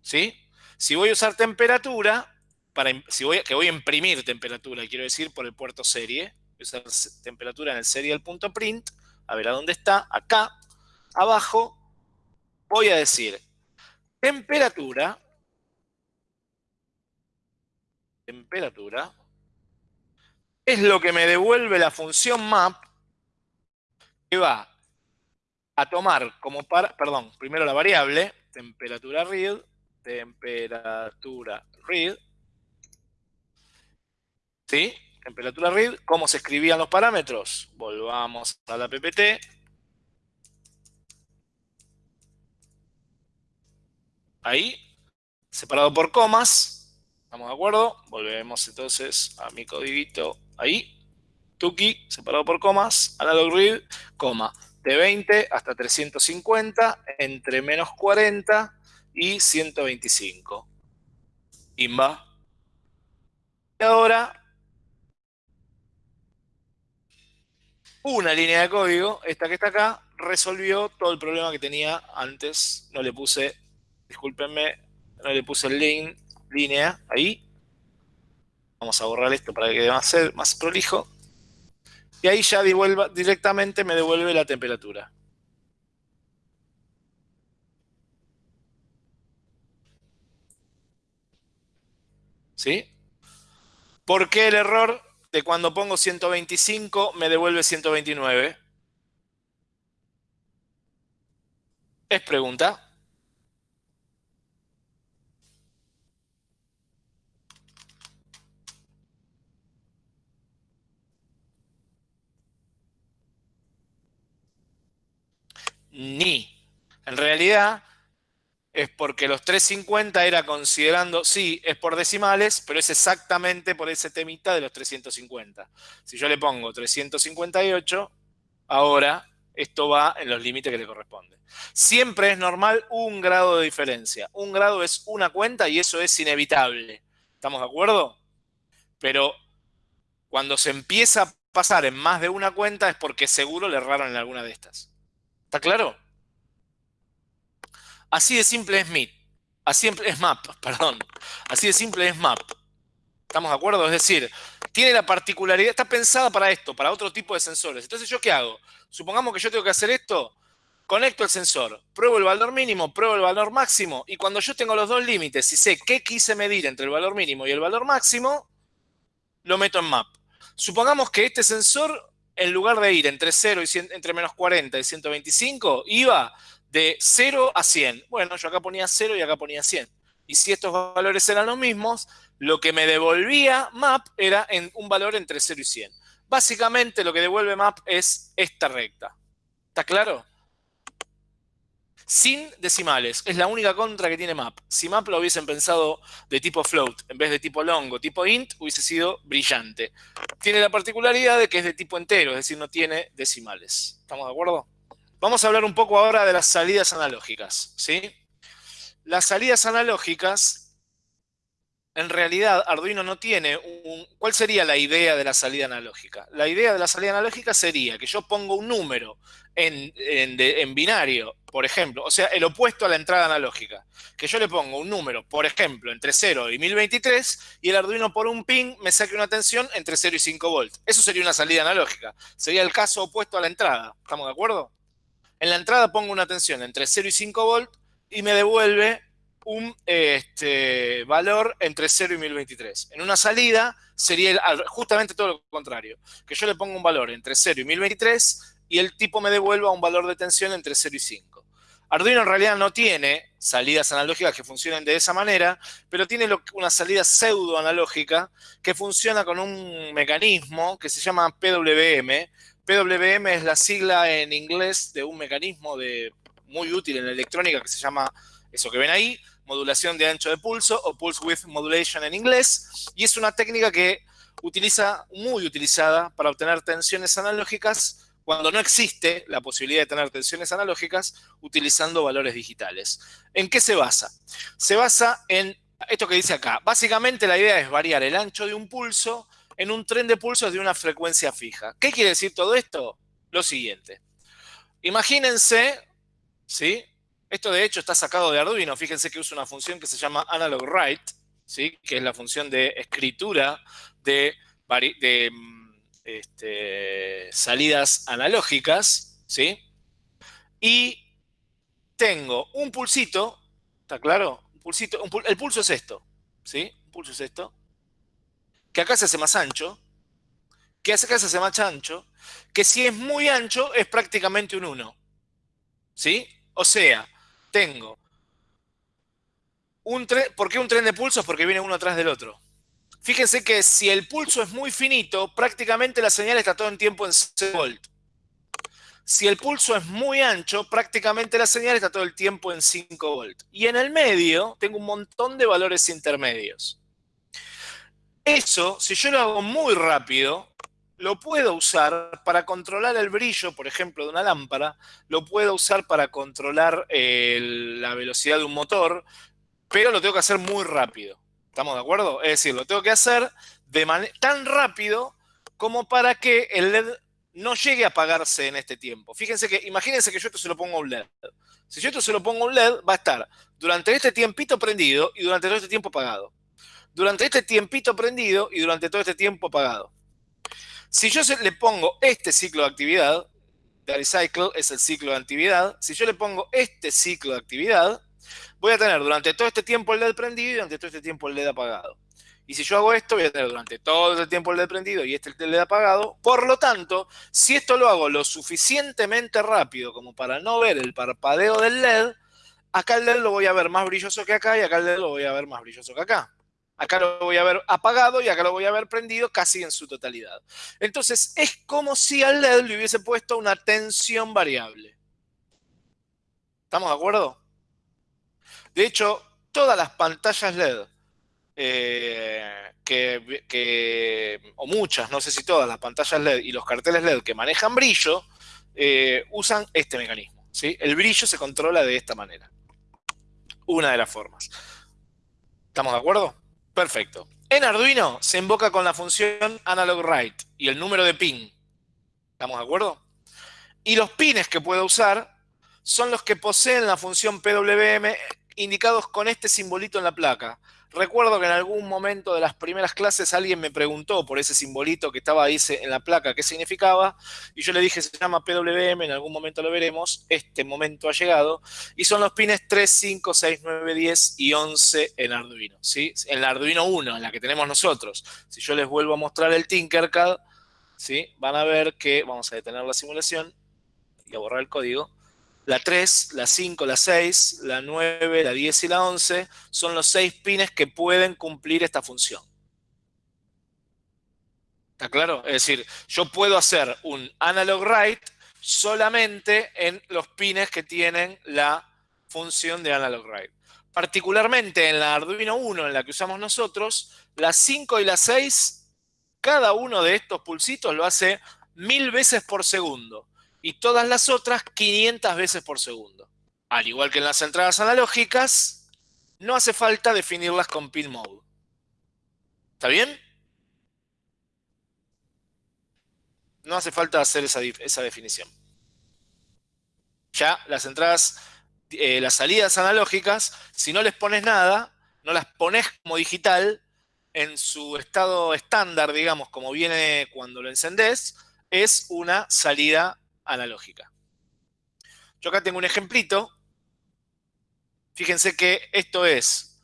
A: ¿sí? Si voy a usar temperatura, para, si voy, que voy a imprimir temperatura, quiero decir, por el puerto serie, voy a usar temperatura en el serial.print, a ver a dónde está, acá, abajo, voy a decir temperatura, temperatura, es lo que me devuelve la función map que va a tomar como para, perdón, primero la variable, temperatura real, temperatura read. ¿Sí? Temperatura read. ¿Cómo se escribían los parámetros? Volvamos a la PPT. Ahí. Separado por comas. ¿Estamos de acuerdo? Volvemos entonces a mi codiguito ahí. Tuki, separado por comas. Analog read, coma. De 20 hasta 350, entre menos 40 y 125. Imba. Y ahora, una línea de código, esta que está acá, resolvió todo el problema que tenía antes. No le puse, discúlpenme, no le puse el link, línea ahí. Vamos a borrar esto para que quede más, más prolijo. Y ahí ya directamente me devuelve la temperatura. ¿Sí? ¿Por qué el error de cuando pongo 125 me devuelve 129? Es pregunta. Ni. En realidad, es porque los 350 era considerando, sí, es por decimales, pero es exactamente por ese temita de los 350. Si yo le pongo 358, ahora esto va en los límites que le corresponden. Siempre es normal un grado de diferencia. Un grado es una cuenta y eso es inevitable. ¿Estamos de acuerdo? Pero cuando se empieza a pasar en más de una cuenta es porque seguro le erraron en alguna de estas. ¿Está claro? Así de simple es MIT. Así es MAP, perdón. Así de simple es MAP. ¿Estamos de acuerdo? Es decir, tiene la particularidad, está pensada para esto, para otro tipo de sensores. Entonces, ¿yo qué hago? Supongamos que yo tengo que hacer esto, conecto el sensor, pruebo el valor mínimo, pruebo el valor máximo, y cuando yo tengo los dos límites y sé qué quise medir entre el valor mínimo y el valor máximo, lo meto en map. Supongamos que este sensor, en lugar de ir entre 0 y entre menos 40 y 125, iba de 0 a 100. Bueno, yo acá ponía 0 y acá ponía 100. Y si estos valores eran los mismos, lo que me devolvía map era en un valor entre 0 y 100. Básicamente lo que devuelve map es esta recta. ¿Está claro? Sin decimales. Es la única contra que tiene map. Si map lo hubiesen pensado de tipo float en vez de tipo long o tipo int, hubiese sido brillante. Tiene la particularidad de que es de tipo entero, es decir, no tiene decimales. ¿Estamos de acuerdo? Vamos a hablar un poco ahora de las salidas analógicas. ¿sí? Las salidas analógicas en realidad Arduino no tiene un... ¿Cuál sería la idea de la salida analógica? La idea de la salida analógica sería que yo pongo un número en, binario, por ejemplo, o sea, el opuesto a la entrada analógica. Que yo le pongo un número, por ejemplo, entre 0 y 1023, y el Arduino por un pin me saque una tensión entre 0 y 5 volts. Eso sería una salida analógica. Sería el caso opuesto a la entrada. ¿Estamos de acuerdo? En la entrada pongo una tensión entre 0 y 5 volts y me devuelve un este, valor entre 0 y 1023. En una salida sería justamente todo lo contrario, que yo le pongo un valor entre 0 y 1023 y el tipo me devuelva un valor de tensión entre 0 y 5. Arduino en realidad no tiene salidas analógicas que funcionen de esa manera, pero tiene una salida pseudo analógica que funciona con un mecanismo que se llama PWM. PWM es la sigla en inglés de un mecanismo muy útil en la electrónica que se llama eso que ven ahí, modulación de ancho de pulso o pulse width modulation en inglés, y es una técnica que utiliza, muy utilizada para obtener tensiones analógicas cuando no existe la posibilidad de tener tensiones analógicas utilizando valores digitales. ¿En qué se basa? Se basa en esto que dice acá. Básicamente la idea es variar el ancho de un pulso en un tren de pulsos de una frecuencia fija. ¿Qué quiere decir todo esto? Lo siguiente. Imagínense, ¿sí? Esto de hecho está sacado de Arduino. Fíjense que usa una función que se llama analog write, ¿sí? que es la función de escritura de, mm, este, salidas analógicas. ¿sí? Y tengo un pulsito, ¿está claro? Un pulsito, el pulso es esto, ¿sí? Un pulso es esto, que acá se hace más ancho, que acá se hace más ancho, que si es muy ancho es prácticamente un 1. ¿Sí? O sea, tengo un tren, ¿por qué un tren de pulsos? Porque viene uno atrás del otro. Fíjense que si el pulso es muy finito, prácticamente la señal está todo el tiempo en 0 volt. Si el pulso es muy ancho, prácticamente la señal está todo el tiempo en 5 volt. Y en el medio tengo un montón de valores intermedios. Eso, si yo lo hago muy rápido, lo puedo usar para controlar el brillo, por ejemplo, de una lámpara, lo puedo usar para controlar eh, la velocidad de un motor, pero lo tengo que hacer muy rápido. ¿Estamos de acuerdo? Es decir, lo tengo que hacer de tan rápido como para que el LED no llegue a apagarse en este tiempo. Fíjense que, imagínense que yo esto se lo pongo a un LED. Si yo esto se lo pongo a un LED, va a estar durante este tiempito prendido y durante todo este tiempo apagado. Durante este tiempito prendido y durante todo este tiempo apagado. Si yo le pongo este ciclo de actividad, the cycle es el ciclo de actividad, si yo le pongo este ciclo de actividad, voy a tener durante todo este tiempo el LED prendido y durante todo este tiempo el LED apagado. Y si yo hago esto, voy a tener durante todo el tiempo el LED prendido y este el LED apagado. Por lo tanto, si esto lo hago lo suficientemente rápido como para no ver el parpadeo del LED, acá el LED lo voy a ver más brilloso que acá y acá el LED lo voy a ver más brilloso que acá. Acá lo voy a ver apagado y acá lo voy a ver prendido casi en su totalidad. Entonces, es como si al LED le hubiese puesto una tensión variable. ¿Estamos de acuerdo? De hecho, todas las pantallas LED, eh, que, o muchas, no sé si todas las pantallas LED y los carteles LED que manejan brillo, eh, usan este mecanismo. ¿sí? El brillo se controla de esta manera. Una de las formas. ¿Estamos de acuerdo? Perfecto. En Arduino se invoca con la función analog write y el número de pin. ¿Estamos de acuerdo? Y los pines que puedo usar son los que poseen la función PWM indicados con este simbolito en la placa. Recuerdo que en algún momento de las primeras clases alguien me preguntó por ese simbolito que estaba ahí en la placa qué significaba, y yo le dije se llama PWM, en algún momento lo veremos, este momento ha llegado, y son los pines 3, 5, 6, 9, 10 y 11 en Arduino, ¿sí? En la Arduino 1, en la que tenemos nosotros. Si yo les vuelvo a mostrar el Tinkercad, ¿sí? Van a ver que, vamos a detener la simulación y a borrar el código, la 3, la 5, la 6, la 9, la 10 y la 11 son los 6 pines que pueden cumplir esta función. ¿Está claro? Es decir, yo puedo hacer un analog write solamente en los pines que tienen la función de analog write. Particularmente en la Arduino 1, en la que usamos nosotros, la 5 y la 6, cada uno de estos pulsitos lo hace mil veces por segundo y todas las otras 500 veces por segundo. Al igual que en las entradas analógicas, no hace falta definirlas con pin mode. ¿Está bien? No hace falta hacer esa, definición. Ya las entradas, eh, las salidas analógicas, si no les pones nada, no las pones como digital, en su estado estándar, digamos, como viene cuando lo encendés, es una salida analógica. Yo acá tengo un ejemplito. Fíjense que esto es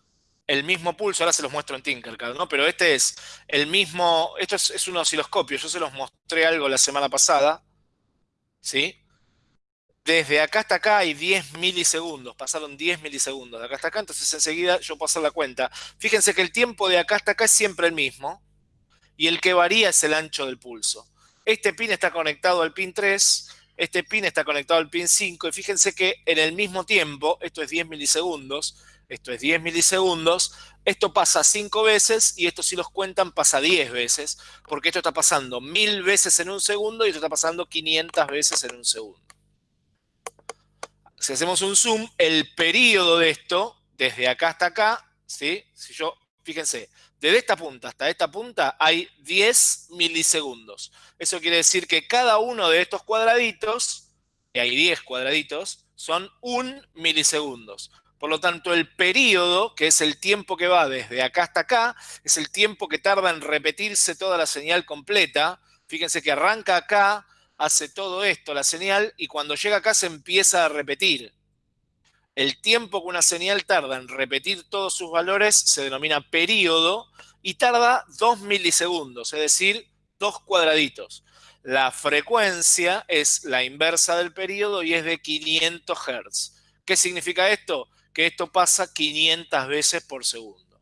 A: el mismo pulso, ahora se los muestro en Tinkercad, ¿no? Pero este es el mismo, esto es, un osciloscopio, yo se los mostré algo la semana pasada, ¿sí? Desde acá hasta acá hay 10 milisegundos, pasaron 10 milisegundos de acá hasta acá, entonces enseguida yo puedo hacer la cuenta. Fíjense que el tiempo de acá hasta acá es siempre el mismo, y el que varía es el ancho del pulso. Este pin está conectado al pin 3, este pin está conectado al pin 5 y fíjense que en el mismo tiempo, esto es 10 milisegundos, esto es 10 milisegundos, esto pasa 5 veces y esto si los cuentan pasa 10 veces, porque esto está pasando 1000 veces en un segundo y esto está pasando 500 veces en un segundo. Si hacemos un zoom, el periodo de esto, desde acá hasta acá, ¿sí? si yo, fíjense, desde esta punta hasta esta punta hay 10 milisegundos. Eso quiere decir que cada uno de estos cuadraditos, y hay 10 cuadraditos, son un milisegundos. Por lo tanto, el periodo, que es el tiempo que va desde acá hasta acá, es el tiempo que tarda en repetirse toda la señal completa. Fíjense que arranca acá, hace todo esto, la señal, y cuando llega acá se empieza a repetir. El tiempo que una señal tarda en repetir todos sus valores se denomina periodo y tarda 2 milisegundos, es decir, dos cuadraditos. La frecuencia es la inversa del periodo y es de 500 Hz. ¿Qué significa esto? Que esto pasa 500 veces por segundo.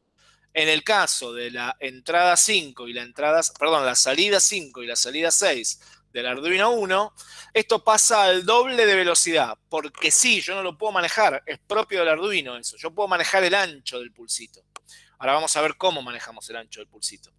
A: En el caso de la entrada 5 y la entrada, perdón, la salida 5 y la salida 6 del Arduino 1, esto pasa al doble de velocidad, porque sí, yo no lo puedo manejar, es propio del Arduino eso, yo puedo manejar el ancho del pulsito. Ahora vamos a ver cómo manejamos el ancho del pulsito.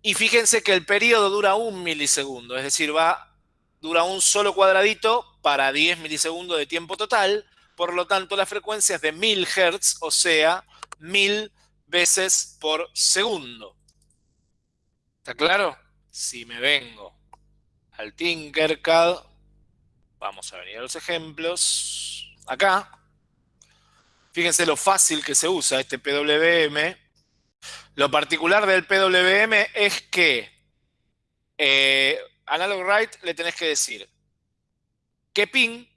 A: Y fíjense que el periodo dura un milisegundo, es decir, va, dura un solo cuadradito para 10 milisegundos de tiempo total, por lo tanto la frecuencia es de 1000 Hz, o sea, 1000 veces por segundo. ¿Está claro? Si me vengo al Tinkercad, vamos a venir a los ejemplos, acá, fíjense lo fácil que se usa este PWM. Lo particular del PWM es que eh, Analog Write le tenés que decir qué pin,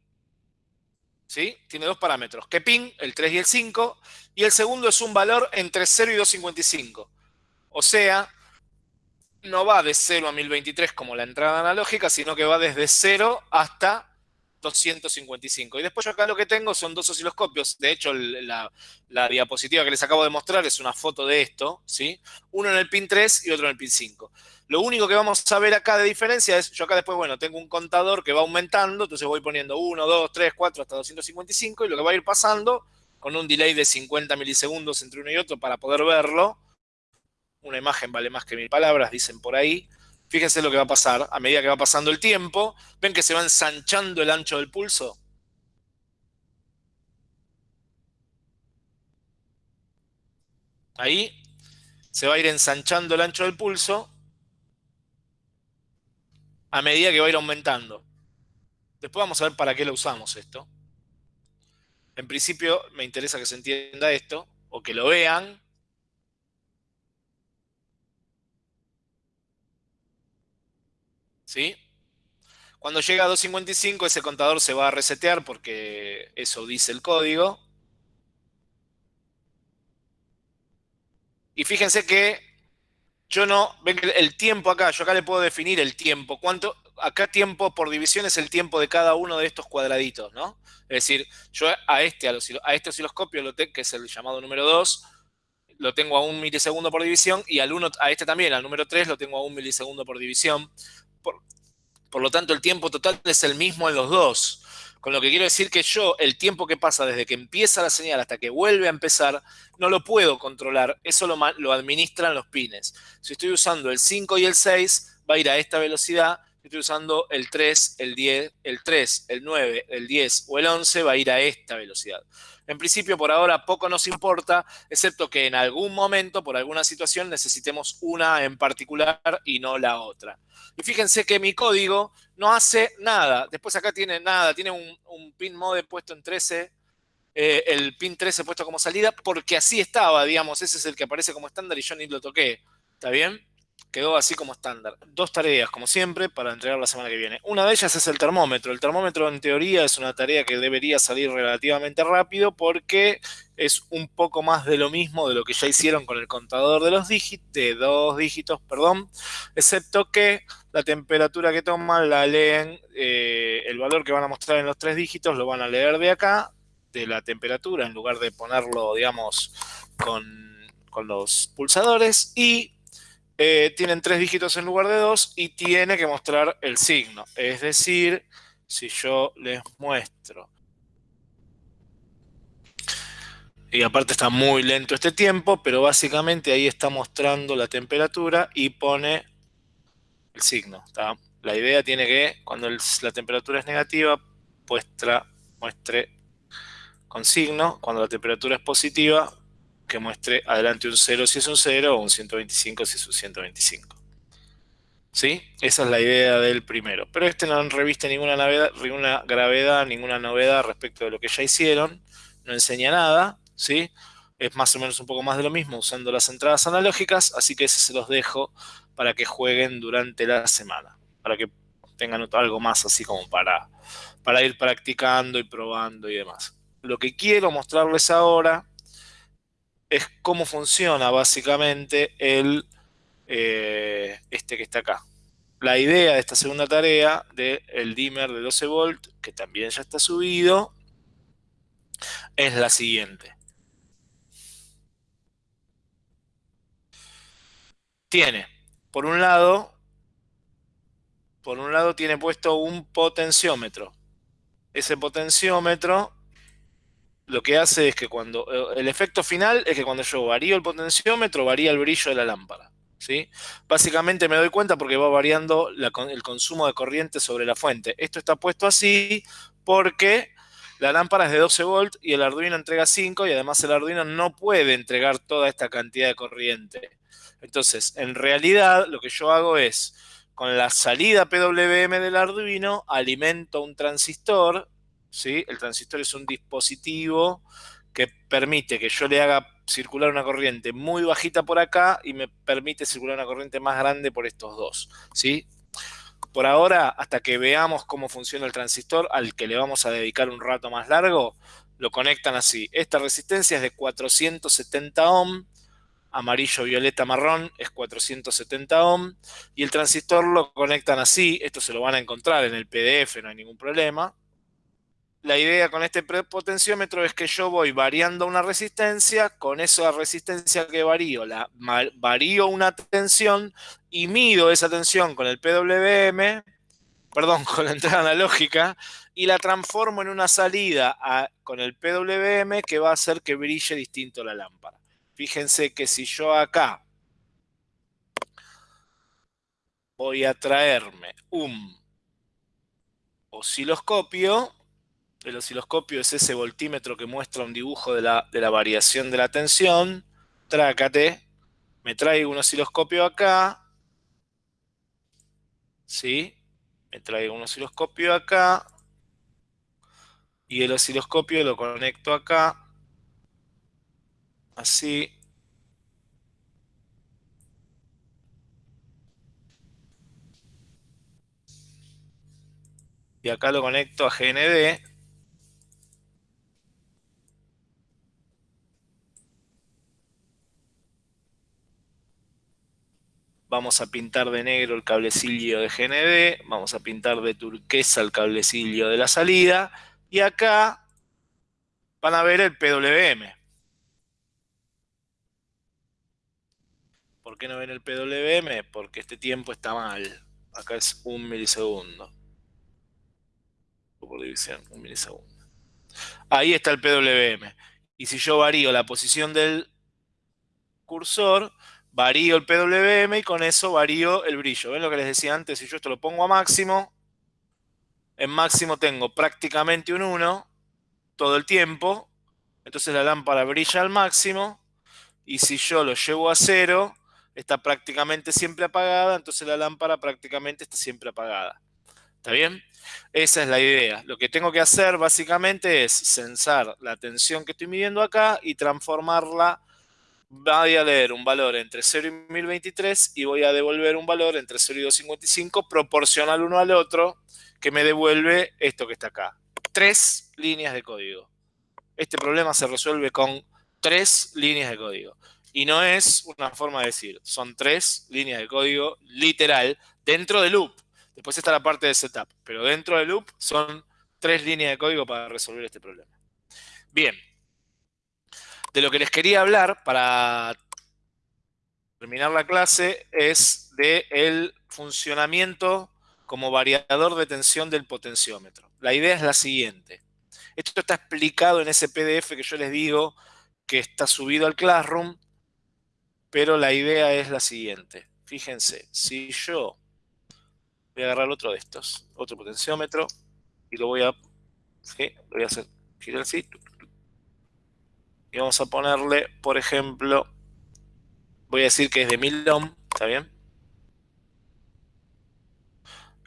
A: ¿sí? Tiene dos parámetros, qué pin, el 3 y el 5, y el segundo es un valor entre 0 y 255. O sea, no va de 0 a 1023 como la entrada analógica, sino que va desde 0 hasta 255. Y después yo acá lo que tengo son dos osciloscopios. De hecho, la, diapositiva que les acabo de mostrar es una foto de esto, ¿sí? Uno en el pin 3 y otro en el pin 5. Lo único que vamos a ver acá de diferencia es, yo acá después, bueno, tengo un contador que va aumentando, entonces voy poniendo 1, 2, 3, 4 hasta 255 y lo que va a ir pasando con un delay de 50 milisegundos entre uno y otro para poder verlo, una imagen vale más que mil palabras, dicen por ahí. Fíjense lo que va a pasar a medida que va pasando el tiempo. ¿Ven que se va ensanchando el ancho del pulso? Ahí se va a ir ensanchando el ancho del pulso a medida que va a ir aumentando. Después vamos a ver para qué lo usamos esto. En principio me interesa que se entienda esto, o que lo vean. ¿Sí? Cuando llega a 255 ese contador se va a resetear porque eso dice el código. Y fíjense que yo no, ven el tiempo acá, yo acá le puedo definir el tiempo. ¿Cuánto? Acá tiempo por división es el tiempo de cada uno de estos cuadraditos, ¿no? Es decir, yo a este, a, este osciloscopio, lo que es el llamado número 2, lo tengo a un milisegundo por división y al uno, a este también, al número 3, lo tengo a un milisegundo por división. Por, lo tanto, el tiempo total es el mismo en los dos. Con lo que quiero decir que yo, el tiempo que pasa desde que empieza la señal hasta que vuelve a empezar, no lo puedo controlar. Eso lo, lo administran los pines. Si estoy usando el 5 y el 6, va a ir a esta velocidad. Estoy usando el 3, el 10, el 3, el 9, el 10 o el 11, va a ir a esta velocidad. En principio, por ahora, poco nos importa, excepto que en algún momento, por alguna situación, necesitemos una en particular y no la otra. Y fíjense que mi código no hace nada. Después acá tiene nada, tiene un, pin mode puesto en 13, eh, el pin 13 puesto como salida, porque así estaba, digamos, ese es el que aparece como estándar y yo ni lo toqué. ¿Está bien? Quedó así como estándar. Dos tareas, como siempre, para entregar la semana que viene. Una de ellas es el termómetro. El termómetro, en teoría, es una tarea que debería salir relativamente rápido porque es un poco más de lo mismo de lo que ya hicieron con el contador de los dígitos, de dos dígitos, perdón, excepto que la temperatura que toman la leen, eh, el valor que van a mostrar en los tres dígitos lo van a leer de acá, de la temperatura, en lugar de ponerlo, digamos, con, con los pulsadores, y eh, tienen tres dígitos en lugar de dos y tiene que mostrar el signo. Es decir, si yo les muestro. Y aparte está muy lento este tiempo, pero básicamente ahí está mostrando la temperatura y pone el signo. La idea tiene que, cuando la temperatura es negativa, muestra, muestre con signo. Cuando la temperatura es positiva, que muestre adelante un 0 si es un 0 o un 125 si es un 125. ¿Sí? Esa es la idea del primero. Pero este no reviste ninguna, ninguna gravedad, ninguna novedad respecto de lo que ya hicieron. No enseña nada, ¿sí? Es más o menos un poco más de lo mismo usando las entradas analógicas, así que ese se los dejo para que jueguen durante la semana. Para que tengan algo más así como para, para ir practicando y probando y demás. Lo que quiero mostrarles ahora es cómo funciona básicamente el, eh, este que está acá. La idea de esta segunda tarea del dimmer de 12 volt, que también ya está subido, es la siguiente. Tiene, por un lado, por un lado tiene puesto un potenciómetro. Ese potenciómetro lo que hace es que cuando, eh, el efecto final es que cuando yo varío el potenciómetro, varía el brillo de la lámpara. ¿sí? Básicamente me doy cuenta porque va variando el consumo de corriente sobre la fuente. Esto está puesto así porque la lámpara es de 12 volts y el Arduino entrega 5 y además el Arduino no puede entregar toda esta cantidad de corriente. Entonces, en realidad lo que yo hago es, con la salida PWM del Arduino, alimento un transistor el transistor es un dispositivo que permite que yo le haga circular una corriente muy bajita por acá y me permite circular una corriente más grande por estos dos, ¿sí? Por ahora, hasta que veamos cómo funciona el transistor, al que le vamos a dedicar un rato más largo, lo conectan así. Esta resistencia es de 470 ohm, amarillo, violeta, marrón es 470 ohm, y el transistor lo conectan así, esto se lo van a encontrar en el PDF, no hay ningún problema, la idea con este potenciómetro es que yo voy variando una resistencia, con esa resistencia que varío, la, varío una tensión y mido esa tensión con el PWM, perdón, con la entrada analógica, y la transformo en una salida con el PWM que va a hacer que brille distinto la lámpara. Fíjense que si yo acá voy a traerme un osciloscopio. El osciloscopio es ese voltímetro que muestra un dibujo de la, de la variación de la tensión. Trácate. Me traigo un osciloscopio acá. ¿Sí? Me traigo un osciloscopio acá. Y el osciloscopio lo conecto acá. Así. y acá lo conecto a GND. Vamos a pintar de negro el cablecillo de GND, vamos a pintar de turquesa el cablecillo de la salida, y acá van a ver el PWM. ¿Por qué no ven el PWM? Porque este tiempo está mal. Acá es un milisegundo por división, un milisegundo. Ahí está el PWM. Y si yo varío la posición del cursor, varío el PWM y con eso varío el brillo. ¿Ven lo que les decía antes? Si yo esto lo pongo a máximo, en máximo tengo prácticamente un 1 todo el tiempo. Entonces la lámpara brilla al máximo. Y si yo lo llevo a cero, está prácticamente siempre apagada. Entonces la lámpara prácticamente está siempre apagada. ¿Está bien? Esa es la idea. Lo que tengo que hacer básicamente es censar la tensión que estoy midiendo acá y transformarla. Voy a leer un valor entre 0 y 1023 y voy a devolver un valor entre 0 y 255 proporcional uno al otro que me devuelve esto que está acá. Tres líneas de código. Este problema se resuelve con tres líneas de código. Y no es una forma de decir, son tres líneas de código literal dentro de loop. Después está la parte de setup, pero dentro del loop son tres líneas de código para resolver este problema. Bien, de lo que les quería hablar para terminar la clase es del el funcionamiento como variador de tensión del potenciómetro. La idea es la siguiente. Esto está explicado en ese PDF que yo les digo que está subido al Classroom, pero la idea es la siguiente. Fíjense, si yo voy a agarrar otro de estos, otro potenciómetro, y lo voy a, ¿sí? lo voy a hacer girar así, vamos a ponerle, por ejemplo, voy a decir que es de 1000 ohm, ¿está bien?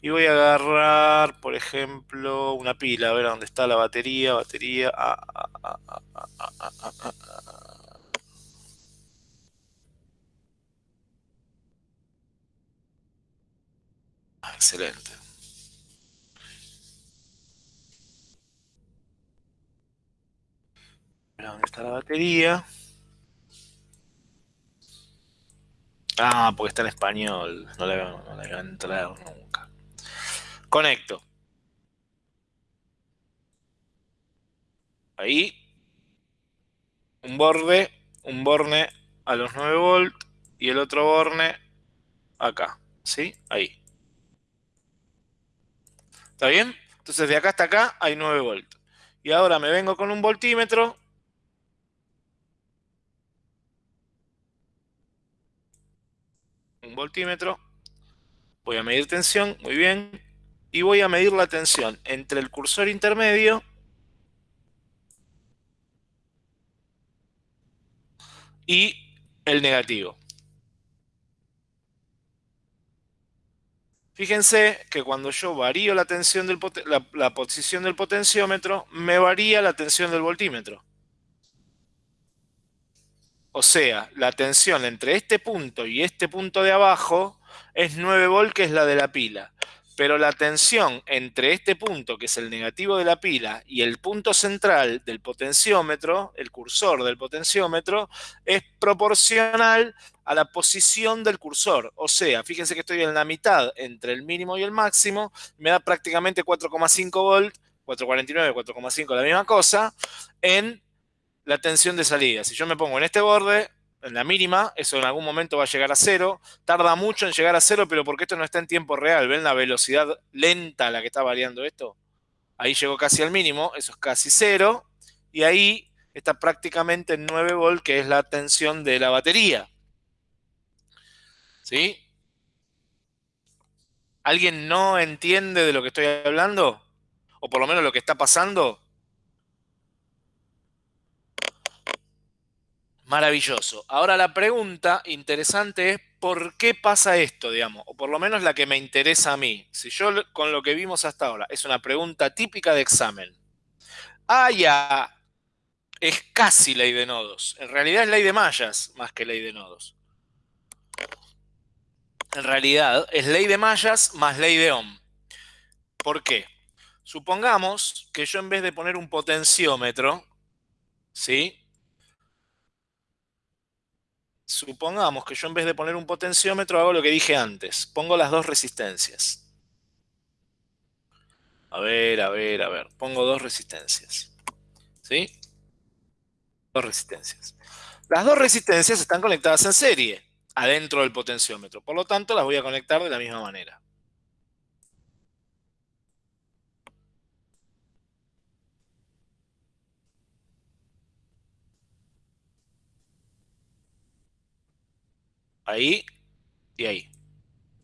A: Y voy a agarrar, por ejemplo, una pila, a ver dónde está la batería, batería, Excelente. ¿Dónde está la batería? Ah, porque está en español. No le, no a entrar nunca. Conecto. Ahí. Un borde, un borne a los 9 volt y el otro borne acá. ¿Sí? Ahí. ¿Está bien? Entonces de acá hasta acá hay 9 voltios. Y ahora me vengo con un voltímetro. Un voltímetro. Voy a medir tensión, muy bien. Y voy a medir la tensión entre el cursor intermedio y el negativo. Fíjense que cuando yo varío la, tensión del la, posición del potenciómetro, me varía la tensión del voltímetro. O sea, la tensión entre este punto y este punto de abajo es 9 volt, que es la de la pila pero la tensión entre este punto, que es el negativo de la pila, y el punto central del potenciómetro, el cursor del potenciómetro, es proporcional a la posición del cursor. O sea, fíjense que estoy en la mitad entre el mínimo y el máximo, me da prácticamente 4,5 volt, 4,49, 4,5, la misma cosa, en la tensión de salida. Si yo me pongo en este borde, en la mínima, eso en algún momento va a llegar a cero. Tarda mucho en llegar a cero, pero porque esto no está en tiempo real. ¿Ven la velocidad lenta a la que está variando esto? Ahí llegó casi al mínimo, eso es casi cero. Y ahí está prácticamente en 9 volt, que es la tensión de la batería. ¿Sí? ¿Alguien no entiende de lo que estoy hablando? ¿O por lo menos lo que está pasando? Maravilloso. Ahora la pregunta interesante es ¿por qué pasa esto, digamos? O por lo menos la que me interesa a mí. Si yo con lo que vimos hasta ahora es una pregunta típica de examen. Ah, ya. Es casi ley de nodos. En realidad es ley de mallas más que ley de nodos. En realidad es ley de mallas más ley de Ohm. ¿Por qué? Supongamos que yo en vez de poner un potenciómetro, ¿sí? Supongamos que yo en vez de poner un potenciómetro hago lo que dije antes. Pongo las dos resistencias. A ver, a ver, a ver. Pongo dos resistencias. ¿Sí? Dos resistencias. Las dos resistencias están conectadas en serie, adentro del potenciómetro. Por lo tanto, las voy a conectar de la misma manera. Ahí y ahí.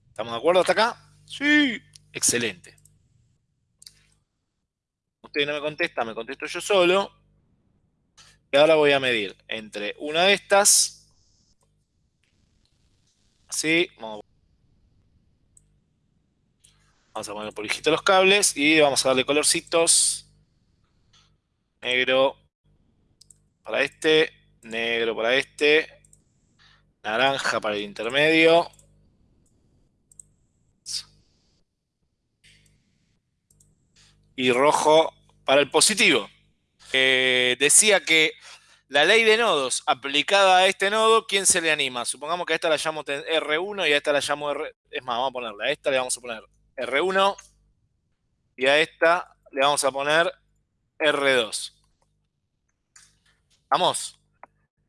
A: ¿Estamos de acuerdo hasta acá? Sí. Excelente. Usted no me contesta, me contesto yo solo. Y ahora voy a medir entre una de estas. Así. Vamos a poner por hijito los cables y vamos a darle colorcitos. Negro para este, negro para este, naranja para el intermedio. Y rojo para el positivo. Eh, decía que la ley de nodos aplicada a este nodo, ¿quién se le anima? Supongamos que a esta la llamo R1 y a esta la llamo R... Es más, vamos a ponerla. A esta le vamos a poner R1 y a esta le vamos a poner R2. ¿Vamos?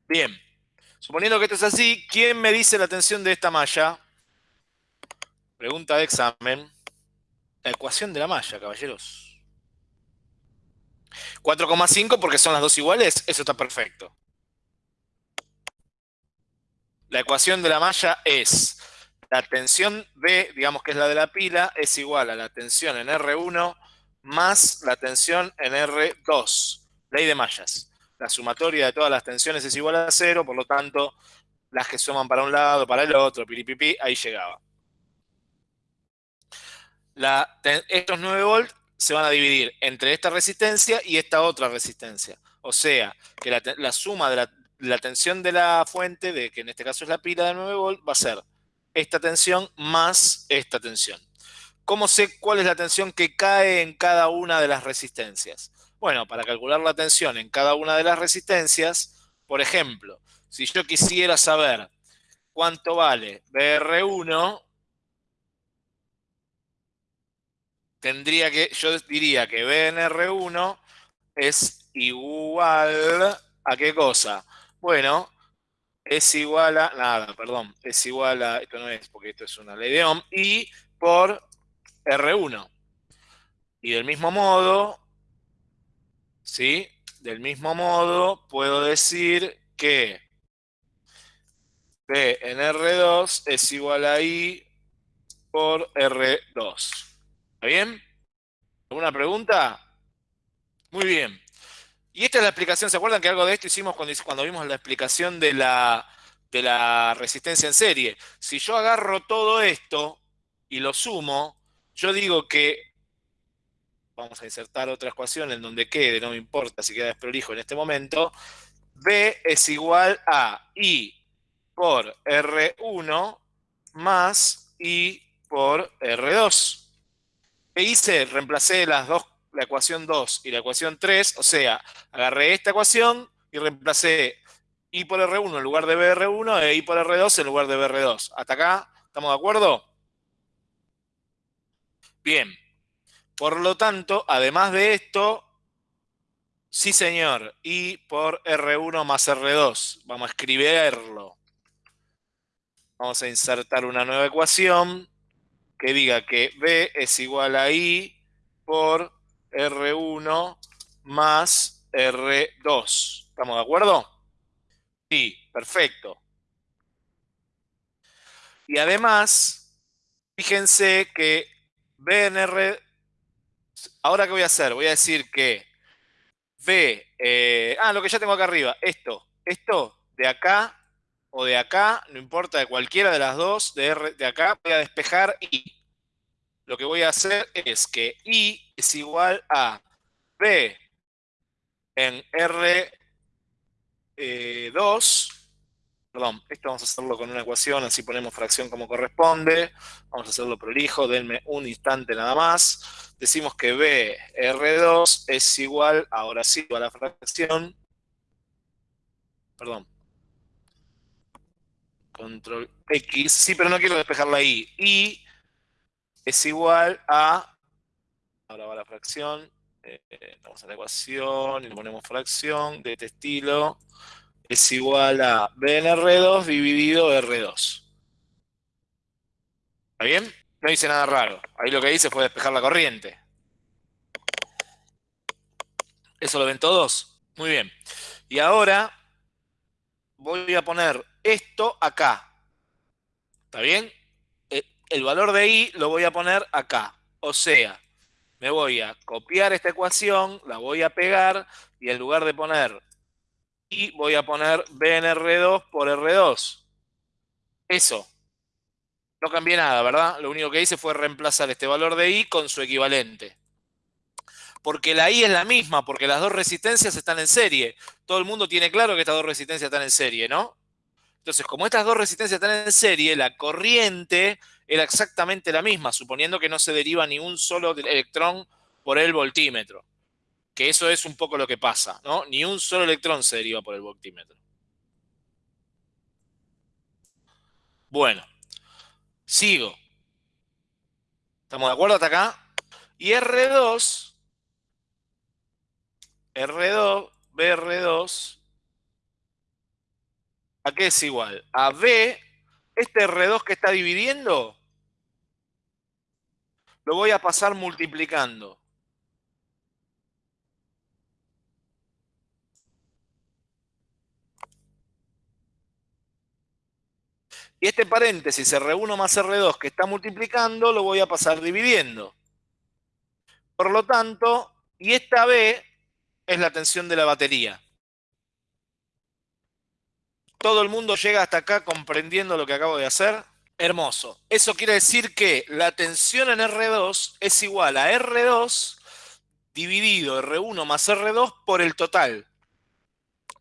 A: Bien. Suponiendo que esto es así, ¿quién me dice la tensión de esta malla? Pregunta de examen. La ecuación de la malla, caballeros. 4,5 porque son las dos iguales, eso está perfecto. La ecuación de la malla es la tensión B, digamos que es la de la pila, es igual a la tensión en R1 más la tensión en R2. Ley de mallas la sumatoria de todas las tensiones es igual a cero, por lo tanto, las que suman para un lado, para el otro, piripipi, ahí llegaba. estos 9 volts se van a dividir entre esta resistencia y esta otra resistencia. O sea, que la, suma de la, tensión de la fuente, de que en este caso es la pila de 9 volts, va a ser esta tensión más esta tensión. ¿Cómo sé cuál es la tensión que cae en cada una de las resistencias? Bueno, para calcular la tensión en cada una de las resistencias, por ejemplo, si yo quisiera saber cuánto vale BR1, tendría que, yo diría que BNR1 es igual a qué cosa? Bueno, es igual a, nada, perdón, es igual a, esto no es porque esto es una ley de Ohm, y por R1. Y del mismo modo, ¿sí? Del mismo modo, puedo decir que P en R2 es igual a I por R2. ¿Está bien? ¿Alguna pregunta? Muy bien. Y esta es la explicación, ¿se acuerdan que algo de esto hicimos cuando, cuando vimos la explicación de la, de la resistencia en serie? Si yo agarro todo esto y lo sumo, yo digo que vamos a insertar otra ecuación en donde quede, no me importa si queda desprolijo en este momento, B es igual a I por R1 más I por R2. ¿Qué hice? Reemplacé las dos, la ecuación 2 y la ecuación 3, o sea, agarré esta ecuación y reemplacé I por R1 en lugar de BR1 e I por R2 en lugar de BR2. ¿Hasta acá? ¿Estamos de acuerdo? Bien. Por lo tanto, además de esto, sí señor, I por R1 más R2. Vamos a escribirlo. Vamos a insertar una nueva ecuación que diga que B es igual a I por R1 más R2. ¿Estamos de acuerdo? Sí, perfecto. Y además, Fíjense que BNR, ahora qué voy a hacer, voy a decir que B, eh, ah, lo que ya tengo acá arriba, esto, esto de acá o de acá, no importa, de cualquiera de las dos, de, R, de acá, voy a despejar I. Lo que voy a hacer es que I es igual a B en R2, eh, perdón, esto vamos a hacerlo con una ecuación, así ponemos fracción como corresponde, vamos a hacerlo prolijo, denme un instante nada más, decimos que B R2 es igual, ahora sí, a la fracción, perdón, control X, sí, pero no quiero despejarla ahí, I es igual a, ahora va la fracción, eh, vamos a la ecuación y le ponemos fracción de este estilo, es igual a BNR2 dividido R2. ¿Está bien? No dice nada raro. Ahí lo que dice fue despejar la corriente. ¿Eso lo ven todos? Muy bien. Y ahora voy a poner esto acá. ¿Está bien? Eh, el valor de i lo voy a poner acá. O sea, me voy a copiar esta ecuación, la voy a pegar y en lugar de poner i voy a poner BNR2 por R2. Eso. No cambié nada, ¿verdad? Lo único que hice fue reemplazar este valor de i con su equivalente. Porque la i es la misma, porque las dos resistencias están en serie. Todo el mundo tiene claro que estas dos resistencias están en serie, ¿no? Entonces, como estas dos resistencias están en serie, la corriente era exactamente la misma, suponiendo que no se deriva ni un solo electrón por el voltímetro. Que eso es un poco lo que pasa, ¿no? Ni un solo electrón se deriva por el voltímetro. Bueno, sigo. ¿Estamos de acuerdo hasta acá? Y R2, R2, BR2, ¿A qué es igual? A B, este R2 que está dividiendo, lo voy a pasar multiplicando. Este paréntesis R1 más R2 que está multiplicando, lo voy a pasar dividiendo. Por lo tanto, y esta B es la tensión de la batería. ¿Todo el mundo llega hasta acá comprendiendo lo que acabo de hacer? Hermoso. Eso quiere decir que la tensión en R2 es igual a R2 dividido R1 más R2 por el total.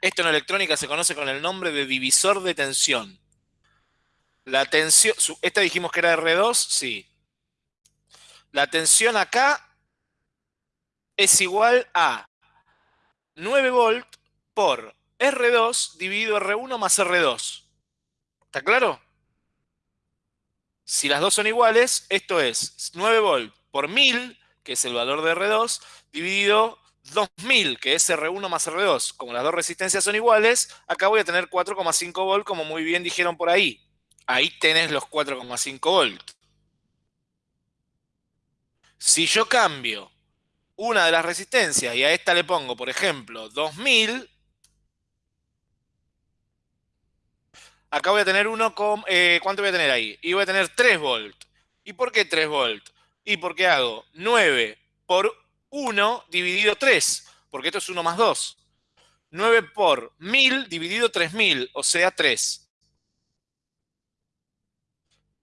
A: Esto en electrónica se conoce con el nombre de divisor de tensión. La tensión, esta dijimos que era R2, sí. La tensión acá es igual a 9 volt por R2 dividido R1 más R2. ¿Está claro? Si las dos son iguales, esto es 9 volt por 1000, que es el valor de R2, dividido 2000, que es R1 más R2. Como las dos resistencias son iguales, acá voy a tener 4,5 volt, como muy bien dijeron por ahí. Ahí tenés los 4,5 volt. Si yo cambio una de las resistencias y a esta le pongo, por ejemplo, 2000, acá voy a tener uno con... Eh, ¿Cuánto voy a tener ahí? Y voy a tener 3 volt. ¿Y por qué 3 volt? ¿Y por qué hago 9 por 1 dividido 3? Porque esto es 1 más 2. 9 por 1000 dividido 3000, o sea 3.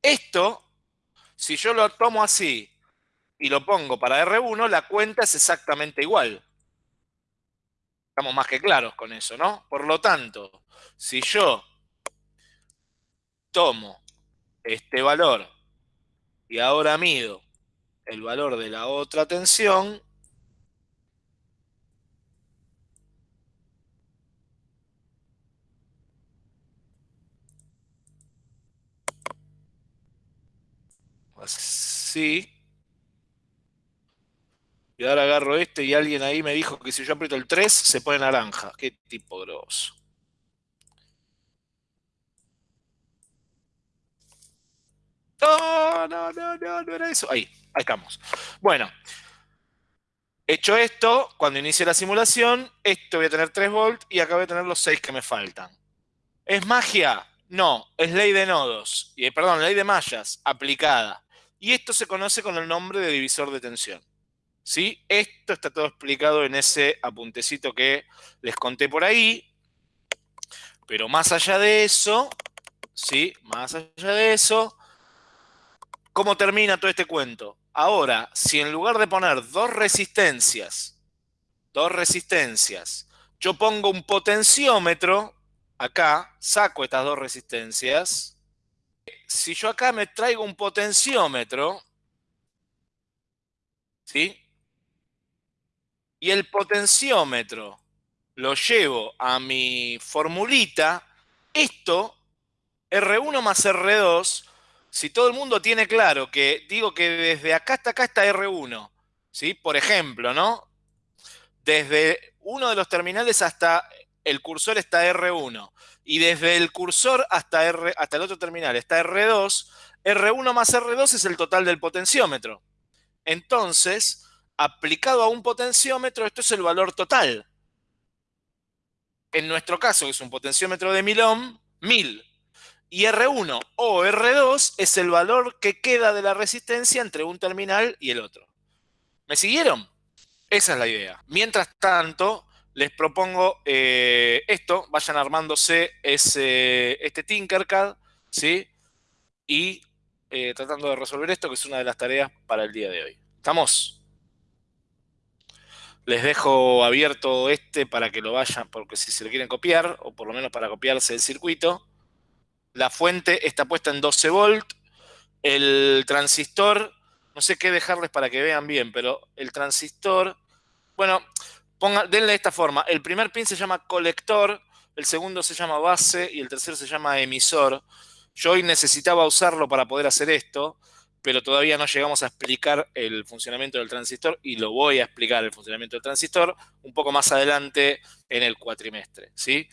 A: Esto, si yo lo tomo así y lo pongo para R1, la cuenta es exactamente igual. Estamos más que claros con eso, ¿no? Por lo tanto, si yo tomo este valor y ahora mido el valor de la otra tensión, así, y ahora agarro este y alguien ahí me dijo que si yo aprieto el 3 se pone naranja. Qué tipo grosso. No, no, no, no, no era eso. Ahí, ahí estamos. Bueno, hecho esto, cuando inicie la simulación, esto voy a tener 3 volts y acá voy a tener los 6 que me faltan. ¿Es magia? No, es ley de nodos. Y, perdón, ley de mallas aplicada. Y esto se conoce con el nombre de divisor de tensión. ¿Sí? Esto está todo explicado en ese apuntecito que les conté por ahí. Pero más allá de eso, ¿sí? Más allá de eso, ¿cómo termina todo este cuento? Ahora, si en lugar de poner dos resistencias, dos resistencias, yo pongo un potenciómetro, acá, saco estas dos resistencias, si yo acá me traigo un potenciómetro, ¿sí? Y el potenciómetro lo llevo a mi formulita, esto, R1 más R2, si todo el mundo tiene claro que digo que desde acá hasta acá está R1, ¿sí? Por ejemplo, ¿no? Desde uno de los terminales hasta el cursor está R1 y desde el cursor hasta, R, hasta el otro terminal está R2, R1 más R2 es el total del potenciómetro. Entonces, aplicado a un potenciómetro, esto es el valor total. En nuestro caso, que es un potenciómetro de 1000 ohm, 1000. Y R1 o R2 es el valor que queda de la resistencia entre un terminal y el otro. ¿Me siguieron? Esa es la idea. Mientras tanto, les propongo eh, esto. Vayan armándose ese, este Tinkercad, ¿sí? Y eh, tratando de resolver esto, que es una de las tareas para el día de hoy. ¿Estamos? Les dejo abierto este para que lo vayan, porque si se lo quieren copiar, o por lo menos para copiarse el circuito. La fuente está puesta en 12 volt. El transistor, no sé qué dejarles para que vean bien, pero el transistor, bueno, denle de esta forma. El primer pin se llama colector, el segundo se llama base y el tercero se llama emisor. Yo hoy necesitaba usarlo para poder hacer esto pero todavía no llegamos a explicar el funcionamiento del transistor y lo voy a explicar el funcionamiento del transistor un poco más adelante en el cuatrimestre, ¿sí?